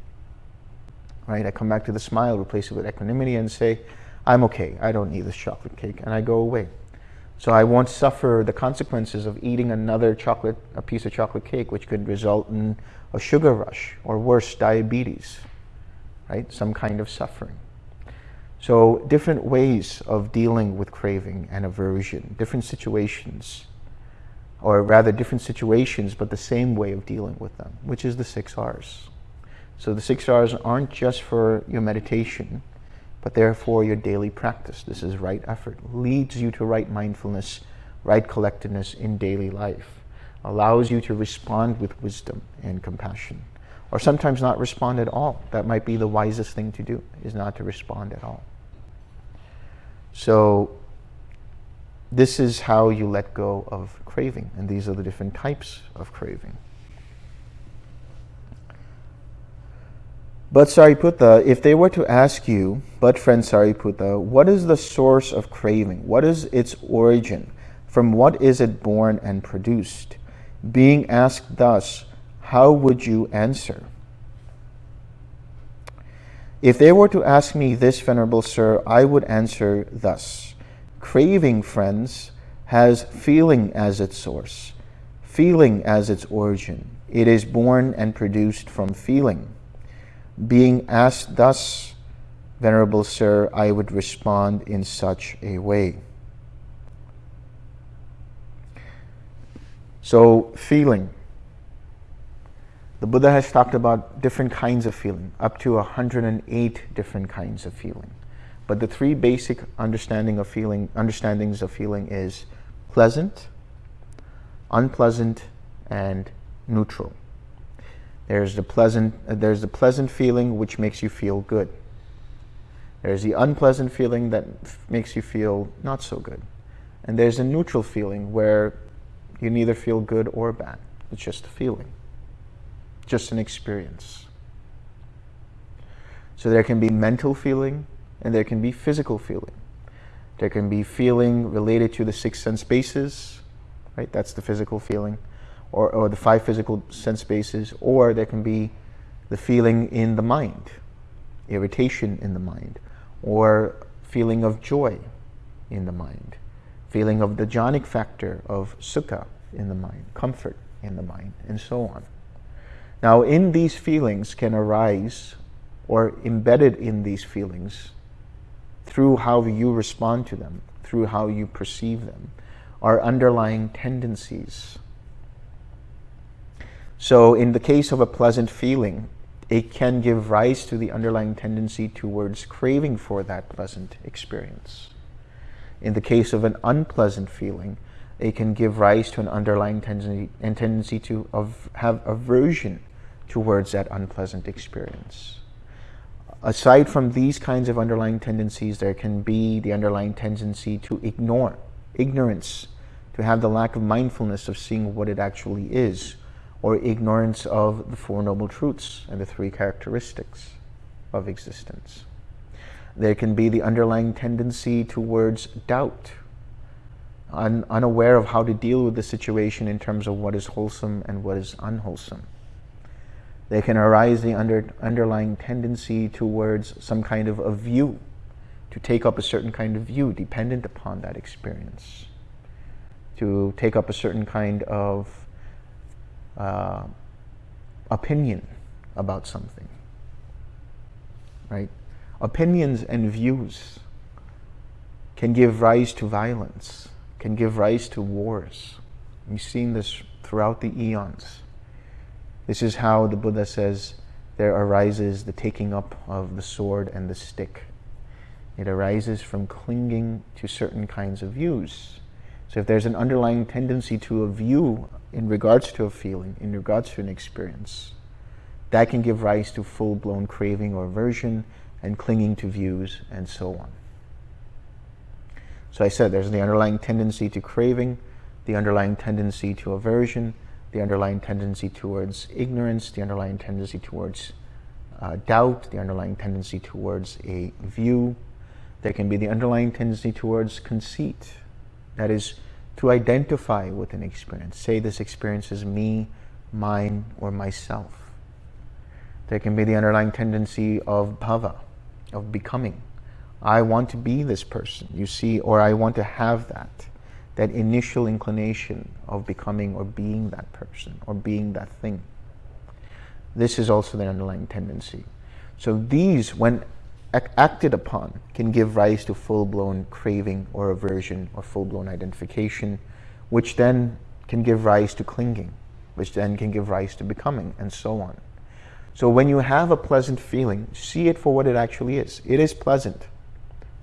S1: Right? I come back to the smile, replace it with equanimity, and say, I'm okay. I don't need this chocolate cake. And I go away. So I won't suffer the consequences of eating another chocolate, a piece of chocolate cake, which could result in a sugar rush or worse, diabetes, right? Some kind of suffering. So different ways of dealing with craving and aversion, different situations, or rather different situations, but the same way of dealing with them, which is the six R's. So the six R's aren't just for your meditation, but therefore your daily practice. This is right effort, leads you to right mindfulness, right collectedness in daily life, allows you to respond with wisdom and compassion, or sometimes not respond at all. That might be the wisest thing to do, is not to respond at all. So this is how you let go of craving, and these are the different types of craving. But Sariputta, if they were to ask you, but friend Sariputta, what is the source of craving? What is its origin? From what is it born and produced? Being asked thus, how would you answer? If they were to ask me this, Venerable Sir, I would answer thus. Craving, friends, has feeling as its source, feeling as its origin. It is born and produced from feeling. Being asked thus, Venerable Sir, I would respond in such a way. So, feeling. The Buddha has talked about different kinds of feeling, up to 108 different kinds of feeling. But the three basic understanding of feeling, understandings of feeling is pleasant, unpleasant, and neutral. There's the pleasant, uh, there's the pleasant feeling which makes you feel good. There's the unpleasant feeling that makes you feel not so good. And there's a neutral feeling where you neither feel good or bad. It's just a feeling, just an experience. So there can be mental feeling and there can be physical feeling. There can be feeling related to the six sense bases, right? That's the physical feeling or, or the five physical sense bases, or there can be the feeling in the mind, irritation in the mind, or feeling of joy in the mind, feeling of the jhanic factor of sukha in the mind, comfort in the mind, and so on. Now, in these feelings can arise, or embedded in these feelings, through how you respond to them, through how you perceive them, are underlying tendencies so in the case of a pleasant feeling, it can give rise to the underlying tendency towards craving for that pleasant experience. In the case of an unpleasant feeling, it can give rise to an underlying tendency, and tendency to have aversion towards that unpleasant experience. Aside from these kinds of underlying tendencies, there can be the underlying tendency to ignore, ignorance, to have the lack of mindfulness of seeing what it actually is, or ignorance of the Four Noble Truths and the three characteristics of existence. There can be the underlying tendency towards doubt, un unaware of how to deal with the situation in terms of what is wholesome and what is unwholesome. There can arise the under, underlying tendency towards some kind of a view, to take up a certain kind of view dependent upon that experience, to take up a certain kind of uh, opinion about something, right? Opinions and views can give rise to violence, can give rise to wars. We've seen this throughout the eons. This is how the Buddha says there arises the taking up of the sword and the stick. It arises from clinging to certain kinds of views. So if there's an underlying tendency to a view in regards to a feeling, in regards to an experience, that can give rise to full-blown craving or aversion and clinging to views and so on. So I said there's the underlying tendency to craving, the underlying tendency to aversion, the underlying tendency towards ignorance, the underlying tendency towards uh, doubt, the underlying tendency towards a view. There can be the underlying tendency towards conceit. That is, to identify with an experience. Say this experience is me, mine, or myself. There can be the underlying tendency of bhava, of becoming. I want to be this person, you see, or I want to have that that initial inclination of becoming or being that person or being that thing. This is also the underlying tendency. So these, when acted upon, can give rise to full-blown craving or aversion or full-blown identification, which then can give rise to clinging, which then can give rise to becoming, and so on. So when you have a pleasant feeling, see it for what it actually is. It is pleasant,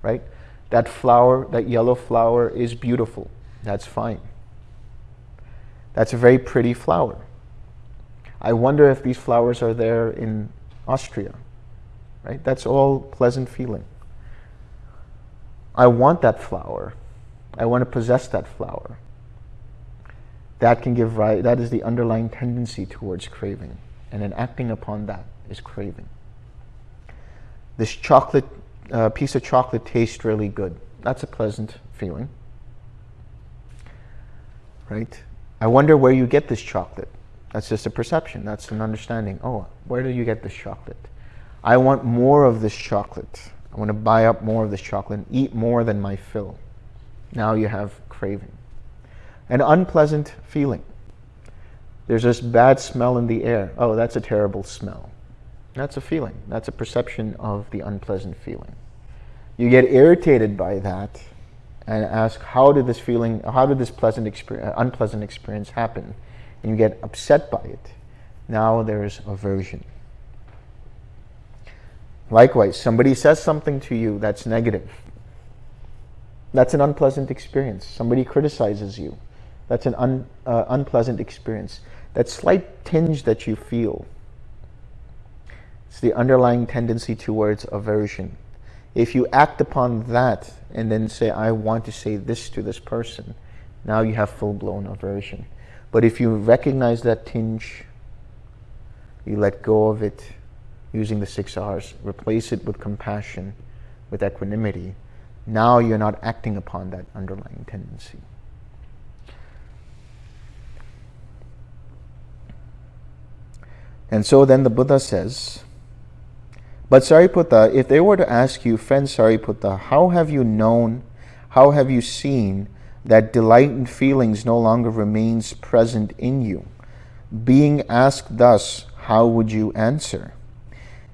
S1: right? That flower, that yellow flower is beautiful. That's fine. That's a very pretty flower. I wonder if these flowers are there in Austria, right? That's all pleasant feeling. I want that flower. I want to possess that flower. That can give rise, that is the underlying tendency towards craving. And then acting upon that is craving. This chocolate, uh, piece of chocolate tastes really good. That's a pleasant feeling right? I wonder where you get this chocolate. That's just a perception. That's an understanding. Oh, where do you get this chocolate? I want more of this chocolate. I want to buy up more of this chocolate and eat more than my fill. Now you have craving. An unpleasant feeling. There's this bad smell in the air. Oh, that's a terrible smell. That's a feeling. That's a perception of the unpleasant feeling. You get irritated by that and ask how did this feeling, how did this pleasant experience, uh, unpleasant experience happen? And you get upset by it. Now there's aversion. Likewise, somebody says something to you that's negative. That's an unpleasant experience. Somebody criticizes you. That's an un, uh, unpleasant experience. That slight tinge that you feel, it's the underlying tendency towards aversion. If you act upon that and then say, I want to say this to this person, now you have full-blown aversion. But if you recognize that tinge, you let go of it using the six R's, replace it with compassion, with equanimity, now you're not acting upon that underlying tendency. And so then the Buddha says, but Sariputta, if they were to ask you, friend Sariputta, how have you known, how have you seen that delight and feelings no longer remains present in you? Being asked thus, how would you answer?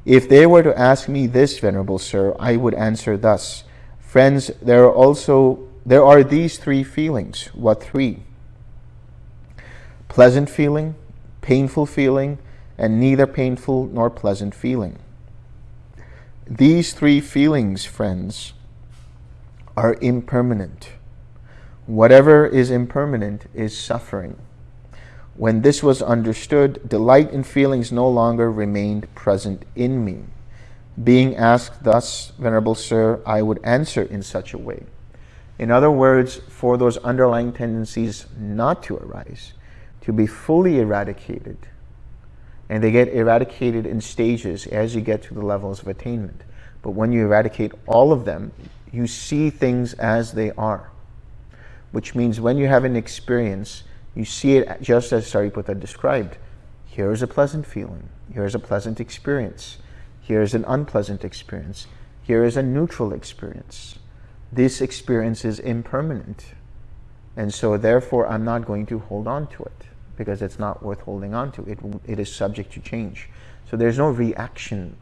S1: If they were to ask me this, Venerable Sir, I would answer thus. Friends, there are also there are these three feelings. What three? Pleasant feeling, painful feeling, and neither painful nor pleasant feeling. These three feelings, friends, are impermanent. Whatever is impermanent is suffering. When this was understood, delight and feelings no longer remained present in me. Being asked thus, Venerable Sir, I would answer in such a way. In other words, for those underlying tendencies not to arise, to be fully eradicated, and they get eradicated in stages as you get to the levels of attainment. But when you eradicate all of them, you see things as they are. Which means when you have an experience, you see it just as Sariputta described. Here's a pleasant feeling. Here's a pleasant experience. Here's an unpleasant experience. Here is a neutral experience. This experience is impermanent. And so therefore, I'm not going to hold on to it because it's not worth holding on to. It, it is subject to change. So there's no reaction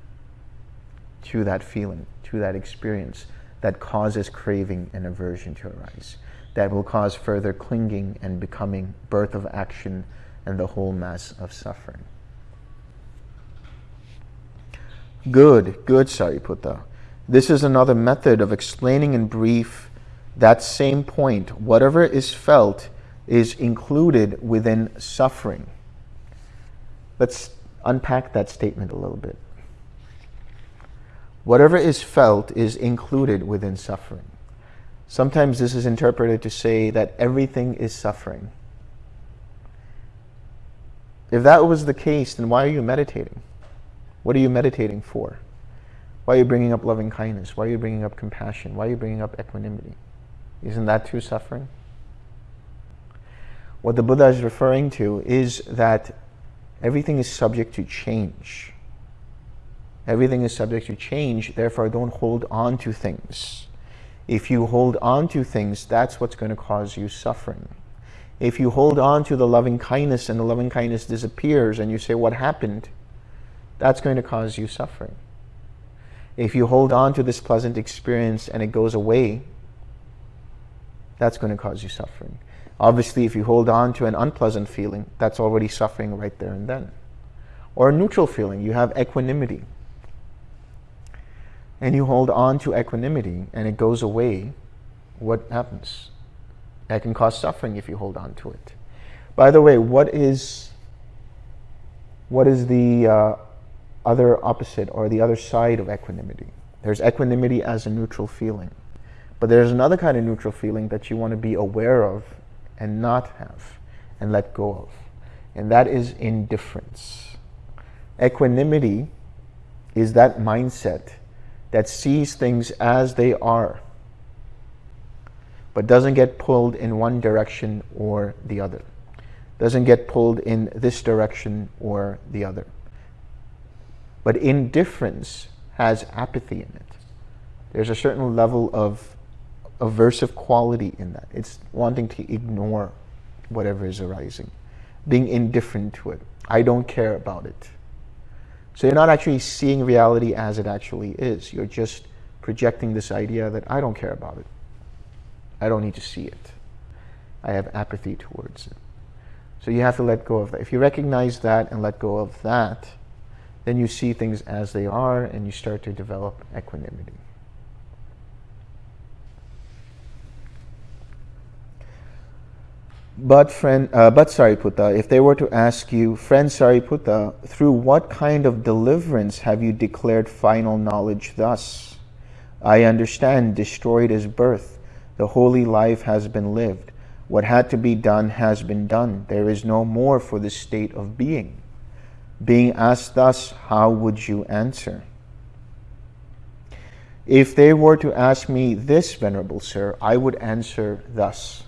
S1: to that feeling, to that experience that causes craving and aversion to arise. That will cause further clinging and becoming, birth of action, and the whole mass of suffering. Good, good Sariputta. This is another method of explaining in brief that same point. Whatever is felt is included within suffering. Let's unpack that statement a little bit. Whatever is felt is included within suffering. Sometimes this is interpreted to say that everything is suffering. If that was the case, then why are you meditating? What are you meditating for? Why are you bringing up loving kindness? Why are you bringing up compassion? Why are you bringing up equanimity? Isn't that too suffering? What the Buddha is referring to is that everything is subject to change. Everything is subject to change, therefore don't hold on to things. If you hold on to things, that's what's going to cause you suffering. If you hold on to the loving kindness and the loving kindness disappears and you say, what happened? That's going to cause you suffering. If you hold on to this pleasant experience and it goes away, that's going to cause you suffering. Obviously, if you hold on to an unpleasant feeling, that's already suffering right there and then. Or a neutral feeling, you have equanimity and you hold on to equanimity and it goes away, what happens? That can cause suffering if you hold on to it. By the way, what is what is the uh, other opposite or the other side of equanimity? There's equanimity as a neutral feeling. But there's another kind of neutral feeling that you want to be aware of and not have and let go of. And that is indifference. Equanimity is that mindset that sees things as they are, but doesn't get pulled in one direction or the other. Doesn't get pulled in this direction or the other. But indifference has apathy in it. There's a certain level of aversive quality in that. It's wanting to ignore whatever is arising, being indifferent to it. I don't care about it. So you're not actually seeing reality as it actually is. You're just projecting this idea that I don't care about it. I don't need to see it. I have apathy towards it. So you have to let go of that. If you recognize that and let go of that, then you see things as they are and you start to develop equanimity. But friend, uh, but Sariputta, if they were to ask you, friend Sariputta, through what kind of deliverance have you declared final knowledge thus? I understand, destroyed is birth. The holy life has been lived. What had to be done has been done. There is no more for the state of being. Being asked thus, how would you answer? If they were to ask me this, Venerable Sir, I would answer thus.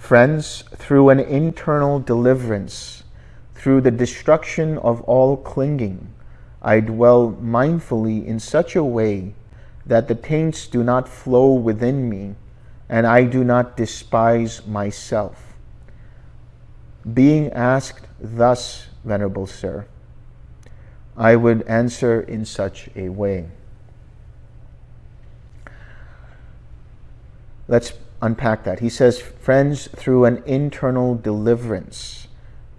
S1: Friends, through an internal deliverance, through the destruction of all clinging, I dwell mindfully in such a way that the taints do not flow within me and I do not despise myself. Being asked thus, Venerable Sir, I would answer in such a way. Let's unpack that. He says, friends, through an internal deliverance,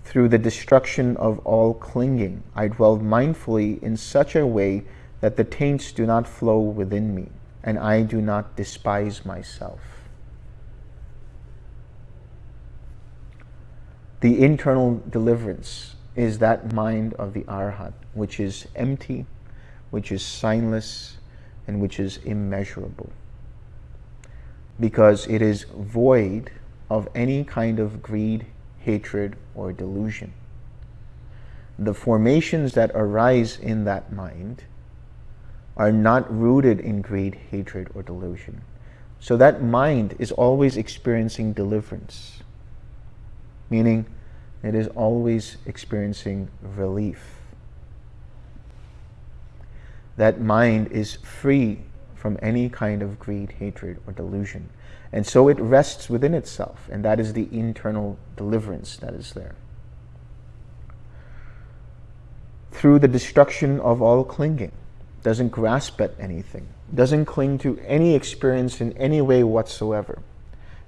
S1: through the destruction of all clinging, I dwell mindfully in such a way that the taints do not flow within me, and I do not despise myself. The internal deliverance is that mind of the Arhat, which is empty, which is signless, and which is immeasurable because it is void of any kind of greed, hatred, or delusion. The formations that arise in that mind are not rooted in greed, hatred, or delusion. So that mind is always experiencing deliverance, meaning it is always experiencing relief. That mind is free from any kind of greed, hatred, or delusion. And so it rests within itself, and that is the internal deliverance that is there. Through the destruction of all clinging, doesn't grasp at anything, doesn't cling to any experience in any way whatsoever,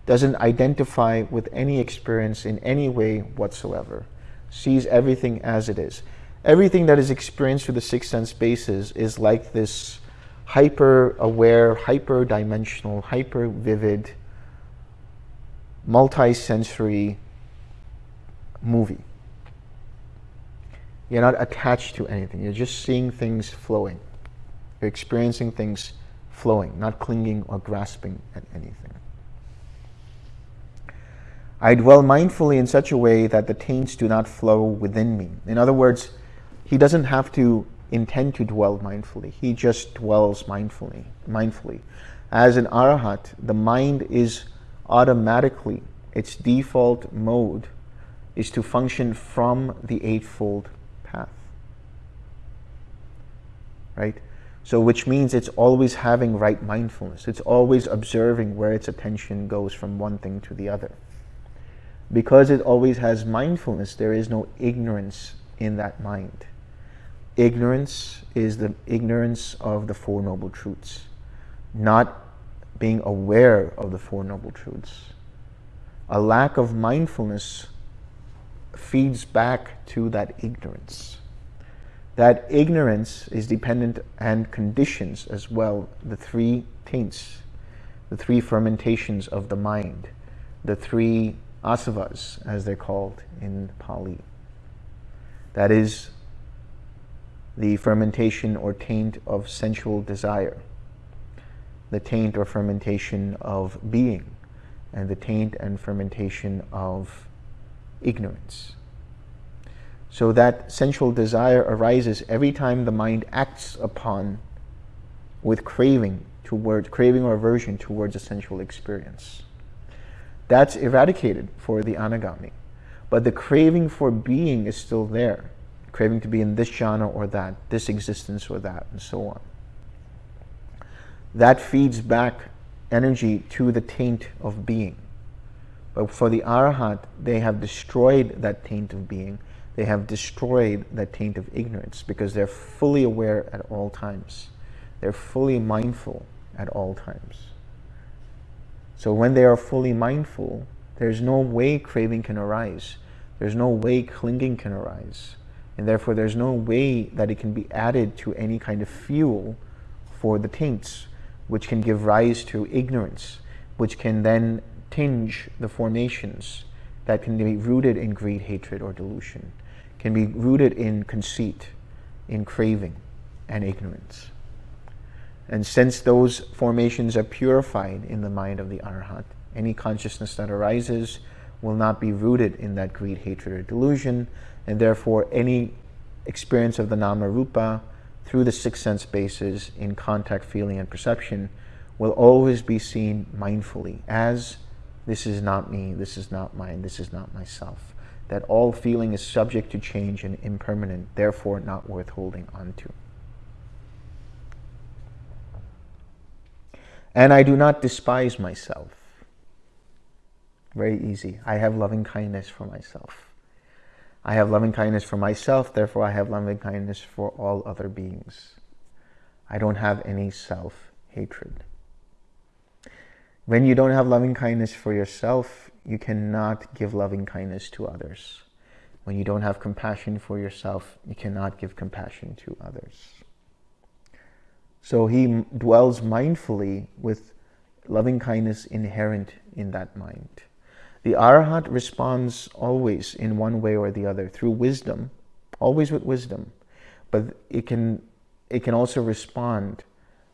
S1: doesn't identify with any experience in any way whatsoever, sees everything as it is. Everything that is experienced through the six sense bases is like this hyper-aware, hyper-dimensional, hyper-vivid, multi-sensory movie. You're not attached to anything. You're just seeing things flowing. You're experiencing things flowing, not clinging or grasping at anything. I dwell mindfully in such a way that the taints do not flow within me. In other words, he doesn't have to intend to dwell mindfully. He just dwells mindfully. Mindfully, as an arahat, the mind is automatically its default mode is to function from the eightfold path. Right? So, which means it's always having right mindfulness. It's always observing where its attention goes from one thing to the other because it always has mindfulness, there is no ignorance in that mind. Ignorance is the ignorance of the Four Noble Truths, not being aware of the Four Noble Truths. A lack of mindfulness feeds back to that ignorance. That ignorance is dependent and conditions as well the three taints, the three fermentations of the mind, the three asavas, as they're called in Pali. That is the fermentation or taint of sensual desire, the taint or fermentation of being, and the taint and fermentation of ignorance. So that sensual desire arises every time the mind acts upon with craving towards craving or aversion towards a sensual experience. That's eradicated for the anagami. But the craving for being is still there. Craving to be in this jhana or that, this existence or that, and so on. That feeds back energy to the taint of being. But for the arahat, they have destroyed that taint of being. They have destroyed that taint of ignorance because they're fully aware at all times. They're fully mindful at all times. So when they are fully mindful, there's no way craving can arise. There's no way clinging can arise. And therefore, there's no way that it can be added to any kind of fuel for the taints, which can give rise to ignorance, which can then tinge the formations that can be rooted in greed, hatred, or delusion, can be rooted in conceit, in craving, and ignorance. And since those formations are purified in the mind of the Arhat, any consciousness that arises will not be rooted in that greed, hatred, or delusion, and therefore any experience of the Nama Rupa through the six sense bases in contact, feeling, and perception will always be seen mindfully as this is not me, this is not mine, this is not myself. That all feeling is subject to change and impermanent, therefore not worth holding on to. And I do not despise myself. Very easy. I have loving kindness for myself. I have loving kindness for myself, therefore I have loving kindness for all other beings. I don't have any self-hatred. When you don't have loving kindness for yourself, you cannot give loving kindness to others. When you don't have compassion for yourself, you cannot give compassion to others. So he dwells mindfully with loving kindness inherent in that mind. The Arhat responds always in one way or the other through wisdom, always with wisdom, but it can, it can also respond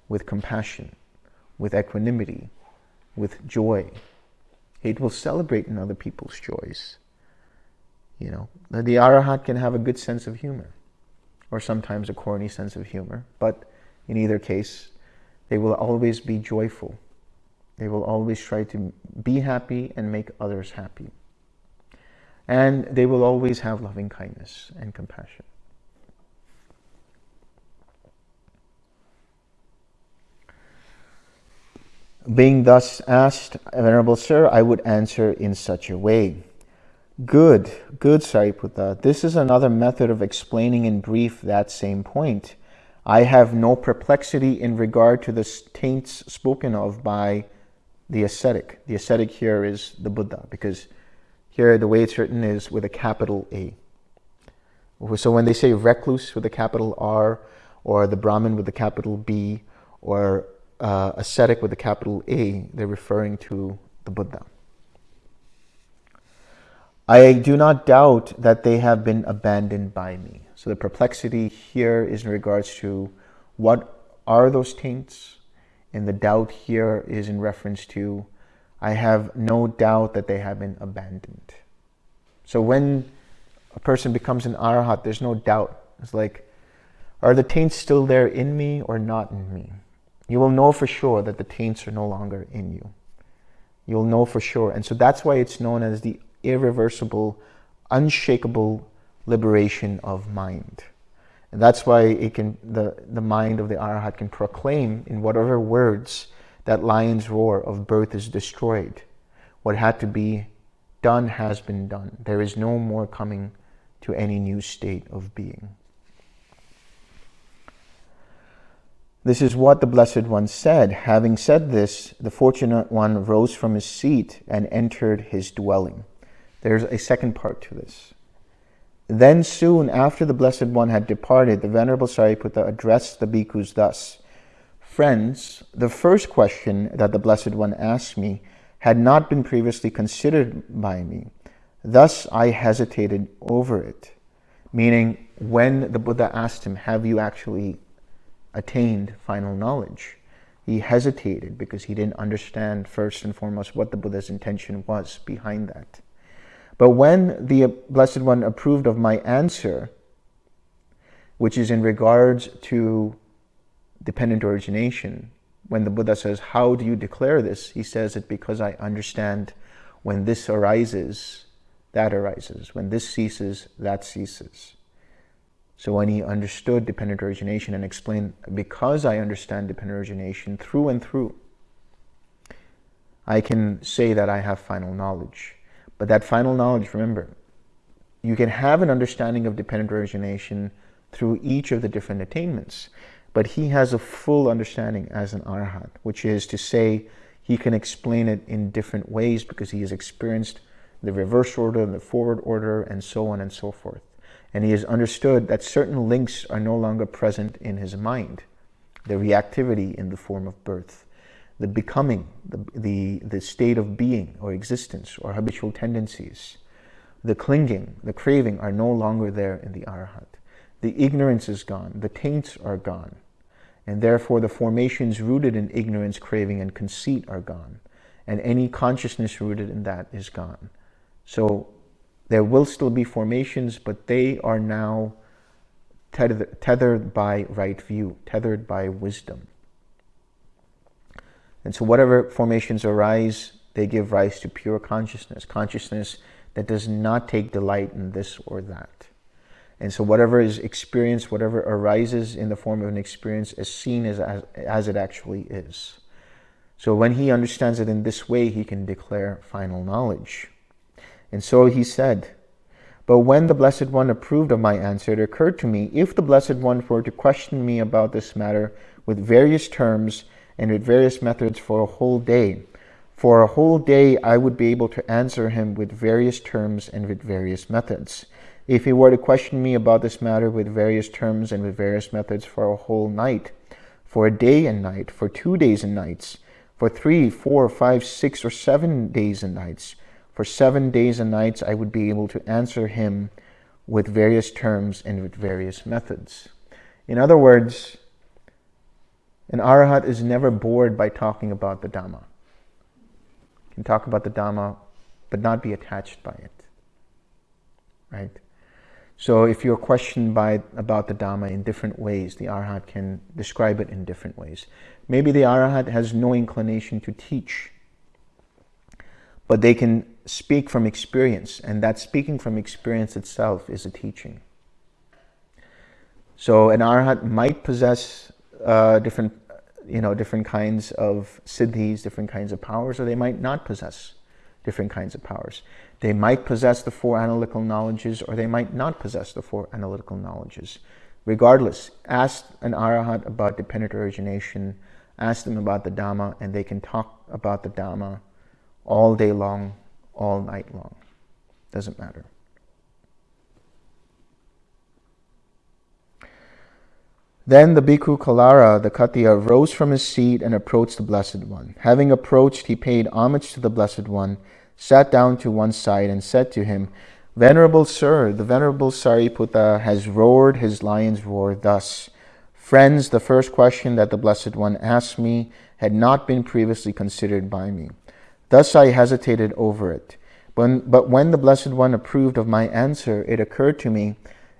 S1: with compassion, with equanimity, with joy. It will celebrate in other people's joys. You know, the Arahat can have a good sense of humor, or sometimes a corny sense of humor, but in either case, they will always be joyful. They will always try to be happy and make others happy. And they will always have loving kindness and compassion. Being thus asked, Venerable Sir, I would answer in such a way. Good, good Sariputta. This is another method of explaining in brief that same point. I have no perplexity in regard to the taints spoken of by the ascetic. The ascetic here is the Buddha, because here the way it's written is with a capital A. So when they say recluse with a capital R, or the Brahmin with a capital B, or uh, ascetic with a capital A, they're referring to the Buddha. I do not doubt that they have been abandoned by me. So the perplexity here is in regards to what are those taints And the doubt here is in reference to, I have no doubt that they have been abandoned. So when a person becomes an arahat, there's no doubt. It's like, are the taints still there in me or not in me? You will know for sure that the taints are no longer in you. You'll know for sure. And so that's why it's known as the irreversible, unshakable liberation of mind. And that's why it can, the, the mind of the Arahat can proclaim in whatever words that lion's roar of birth is destroyed. What had to be done has been done. There is no more coming to any new state of being. This is what the Blessed One said. Having said this, the Fortunate One rose from his seat and entered his dwelling. There's a second part to this. Then soon after the Blessed One had departed, the Venerable Sariputta addressed the bhikkhus thus. Friends, the first question that the Blessed One asked me had not been previously considered by me. Thus I hesitated over it. Meaning, when the Buddha asked him, have you actually attained final knowledge? He hesitated because he didn't understand first and foremost what the Buddha's intention was behind that. But when the Blessed One approved of my answer, which is in regards to dependent origination, when the Buddha says, how do you declare this? He says it because I understand when this arises, that arises. When this ceases, that ceases. So when he understood dependent origination and explained, because I understand dependent origination through and through, I can say that I have final knowledge. But that final knowledge, remember, you can have an understanding of dependent origination through each of the different attainments. But he has a full understanding as an arhat, which is to say he can explain it in different ways because he has experienced the reverse order, and the forward order, and so on and so forth. And he has understood that certain links are no longer present in his mind. The reactivity in the form of birth the becoming, the, the, the state of being or existence or habitual tendencies, the clinging, the craving are no longer there in the arhat. The ignorance is gone, the taints are gone, and therefore the formations rooted in ignorance, craving, and conceit are gone, and any consciousness rooted in that is gone. So there will still be formations, but they are now tethered by right view, tethered by wisdom. And so whatever formations arise, they give rise to pure consciousness, consciousness that does not take delight in this or that. And so whatever is experienced, whatever arises in the form of an experience is seen as, as, as it actually is. So when he understands it in this way, he can declare final knowledge. And so he said, but when the Blessed One approved of my answer, it occurred to me, if the Blessed One were to question me about this matter with various terms and with various methods for a whole day. For a whole day, I would be able to answer him with various terms and with various methods. If he were to question me about this matter with various terms and with various methods for a whole night, for a day and night, for two days and nights, for three, four, five, six, or seven days and nights, for seven days and nights, I would be able to answer him with various terms and with various methods. In other words, an arahat is never bored by talking about the Dhamma. Can talk about the Dhamma, but not be attached by it. Right? So if you're questioned by about the Dhamma in different ways, the arahat can describe it in different ways. Maybe the arahat has no inclination to teach, but they can speak from experience, and that speaking from experience itself is a teaching. So an arahat might possess uh, different, you know, different kinds of siddhis, different kinds of powers, or they might not possess different kinds of powers. They might possess the four analytical knowledges, or they might not possess the four analytical knowledges. Regardless, ask an arahat about dependent origination, ask them about the Dhamma, and they can talk about the Dhamma all day long, all night long. Doesn't matter. Then the bhikkhu Kalara, the Khattiya, rose from his seat and approached the Blessed One. Having approached, he paid homage to the Blessed One, sat down to one side, and said to him, Venerable Sir, the Venerable Sariputta has roared his lion's roar thus. Friends, the first question that the Blessed One asked me had not been previously considered by me. Thus I hesitated over it. But when the Blessed One approved of my answer, it occurred to me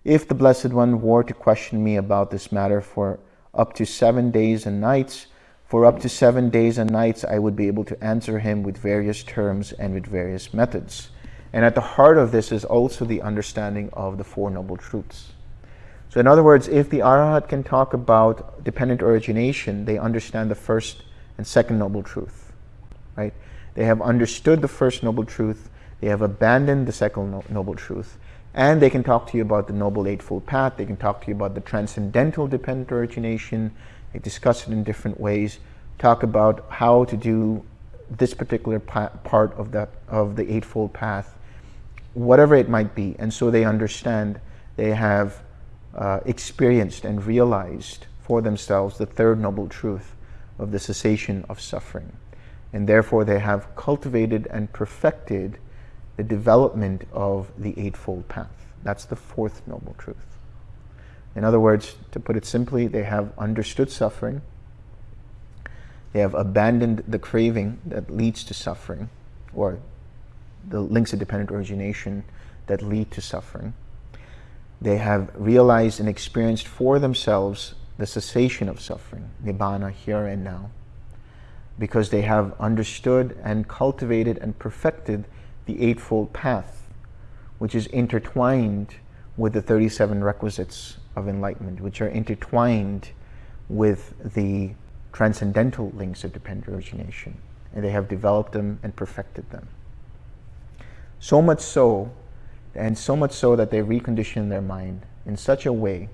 S1: if the Blessed One were to question me about this matter for up to seven days and nights, for up to seven days and nights I would be able to answer him with various terms and with various methods. And at the heart of this is also the understanding of the Four Noble Truths. So in other words, if the Arahat can talk about dependent origination, they understand the first and second noble truth, right? They have understood the first noble truth, they have abandoned the second noble truth, and they can talk to you about the Noble Eightfold Path, they can talk to you about the transcendental dependent origination, they discuss it in different ways, talk about how to do this particular part of the, of the Eightfold Path, whatever it might be. And so they understand, they have uh, experienced and realized for themselves the third noble truth of the cessation of suffering. And therefore, they have cultivated and perfected the development of the Eightfold Path. That's the fourth noble truth. In other words, to put it simply, they have understood suffering, they have abandoned the craving that leads to suffering, or the links of dependent origination that lead to suffering they have realized and experienced for themselves the cessation of suffering, nibbana, here and now, because they have understood and cultivated and perfected the Eightfold Path, which is intertwined with the 37 requisites of enlightenment, which are intertwined with the transcendental links of dependent origination. And they have developed them and perfected them. So much so and so much so that they recondition their mind in such a way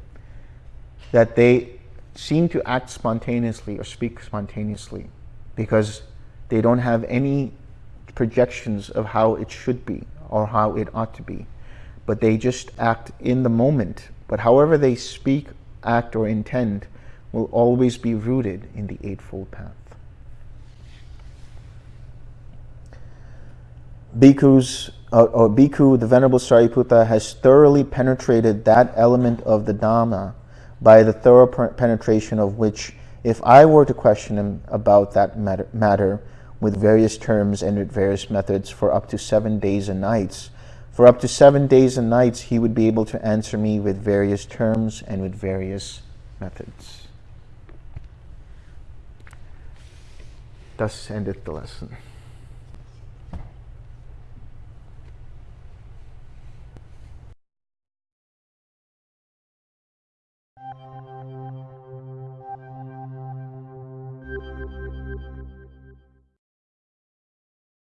S1: that they seem to act spontaneously or speak spontaneously because they don't have any projections of how it should be or how it ought to be. But they just act in the moment. But however they speak, act, or intend will always be rooted in the Eightfold Path. Bhikkhus uh, or Bhikkhu, the Venerable Sariputta, has thoroughly penetrated that element of the Dhamma by the thorough penetration of which, if I were to question him about that matter, matter with various terms and with various methods for up to seven days and nights, for up to seven days and nights, he would be able to answer me with various terms and with various methods. Thus endeth the lesson.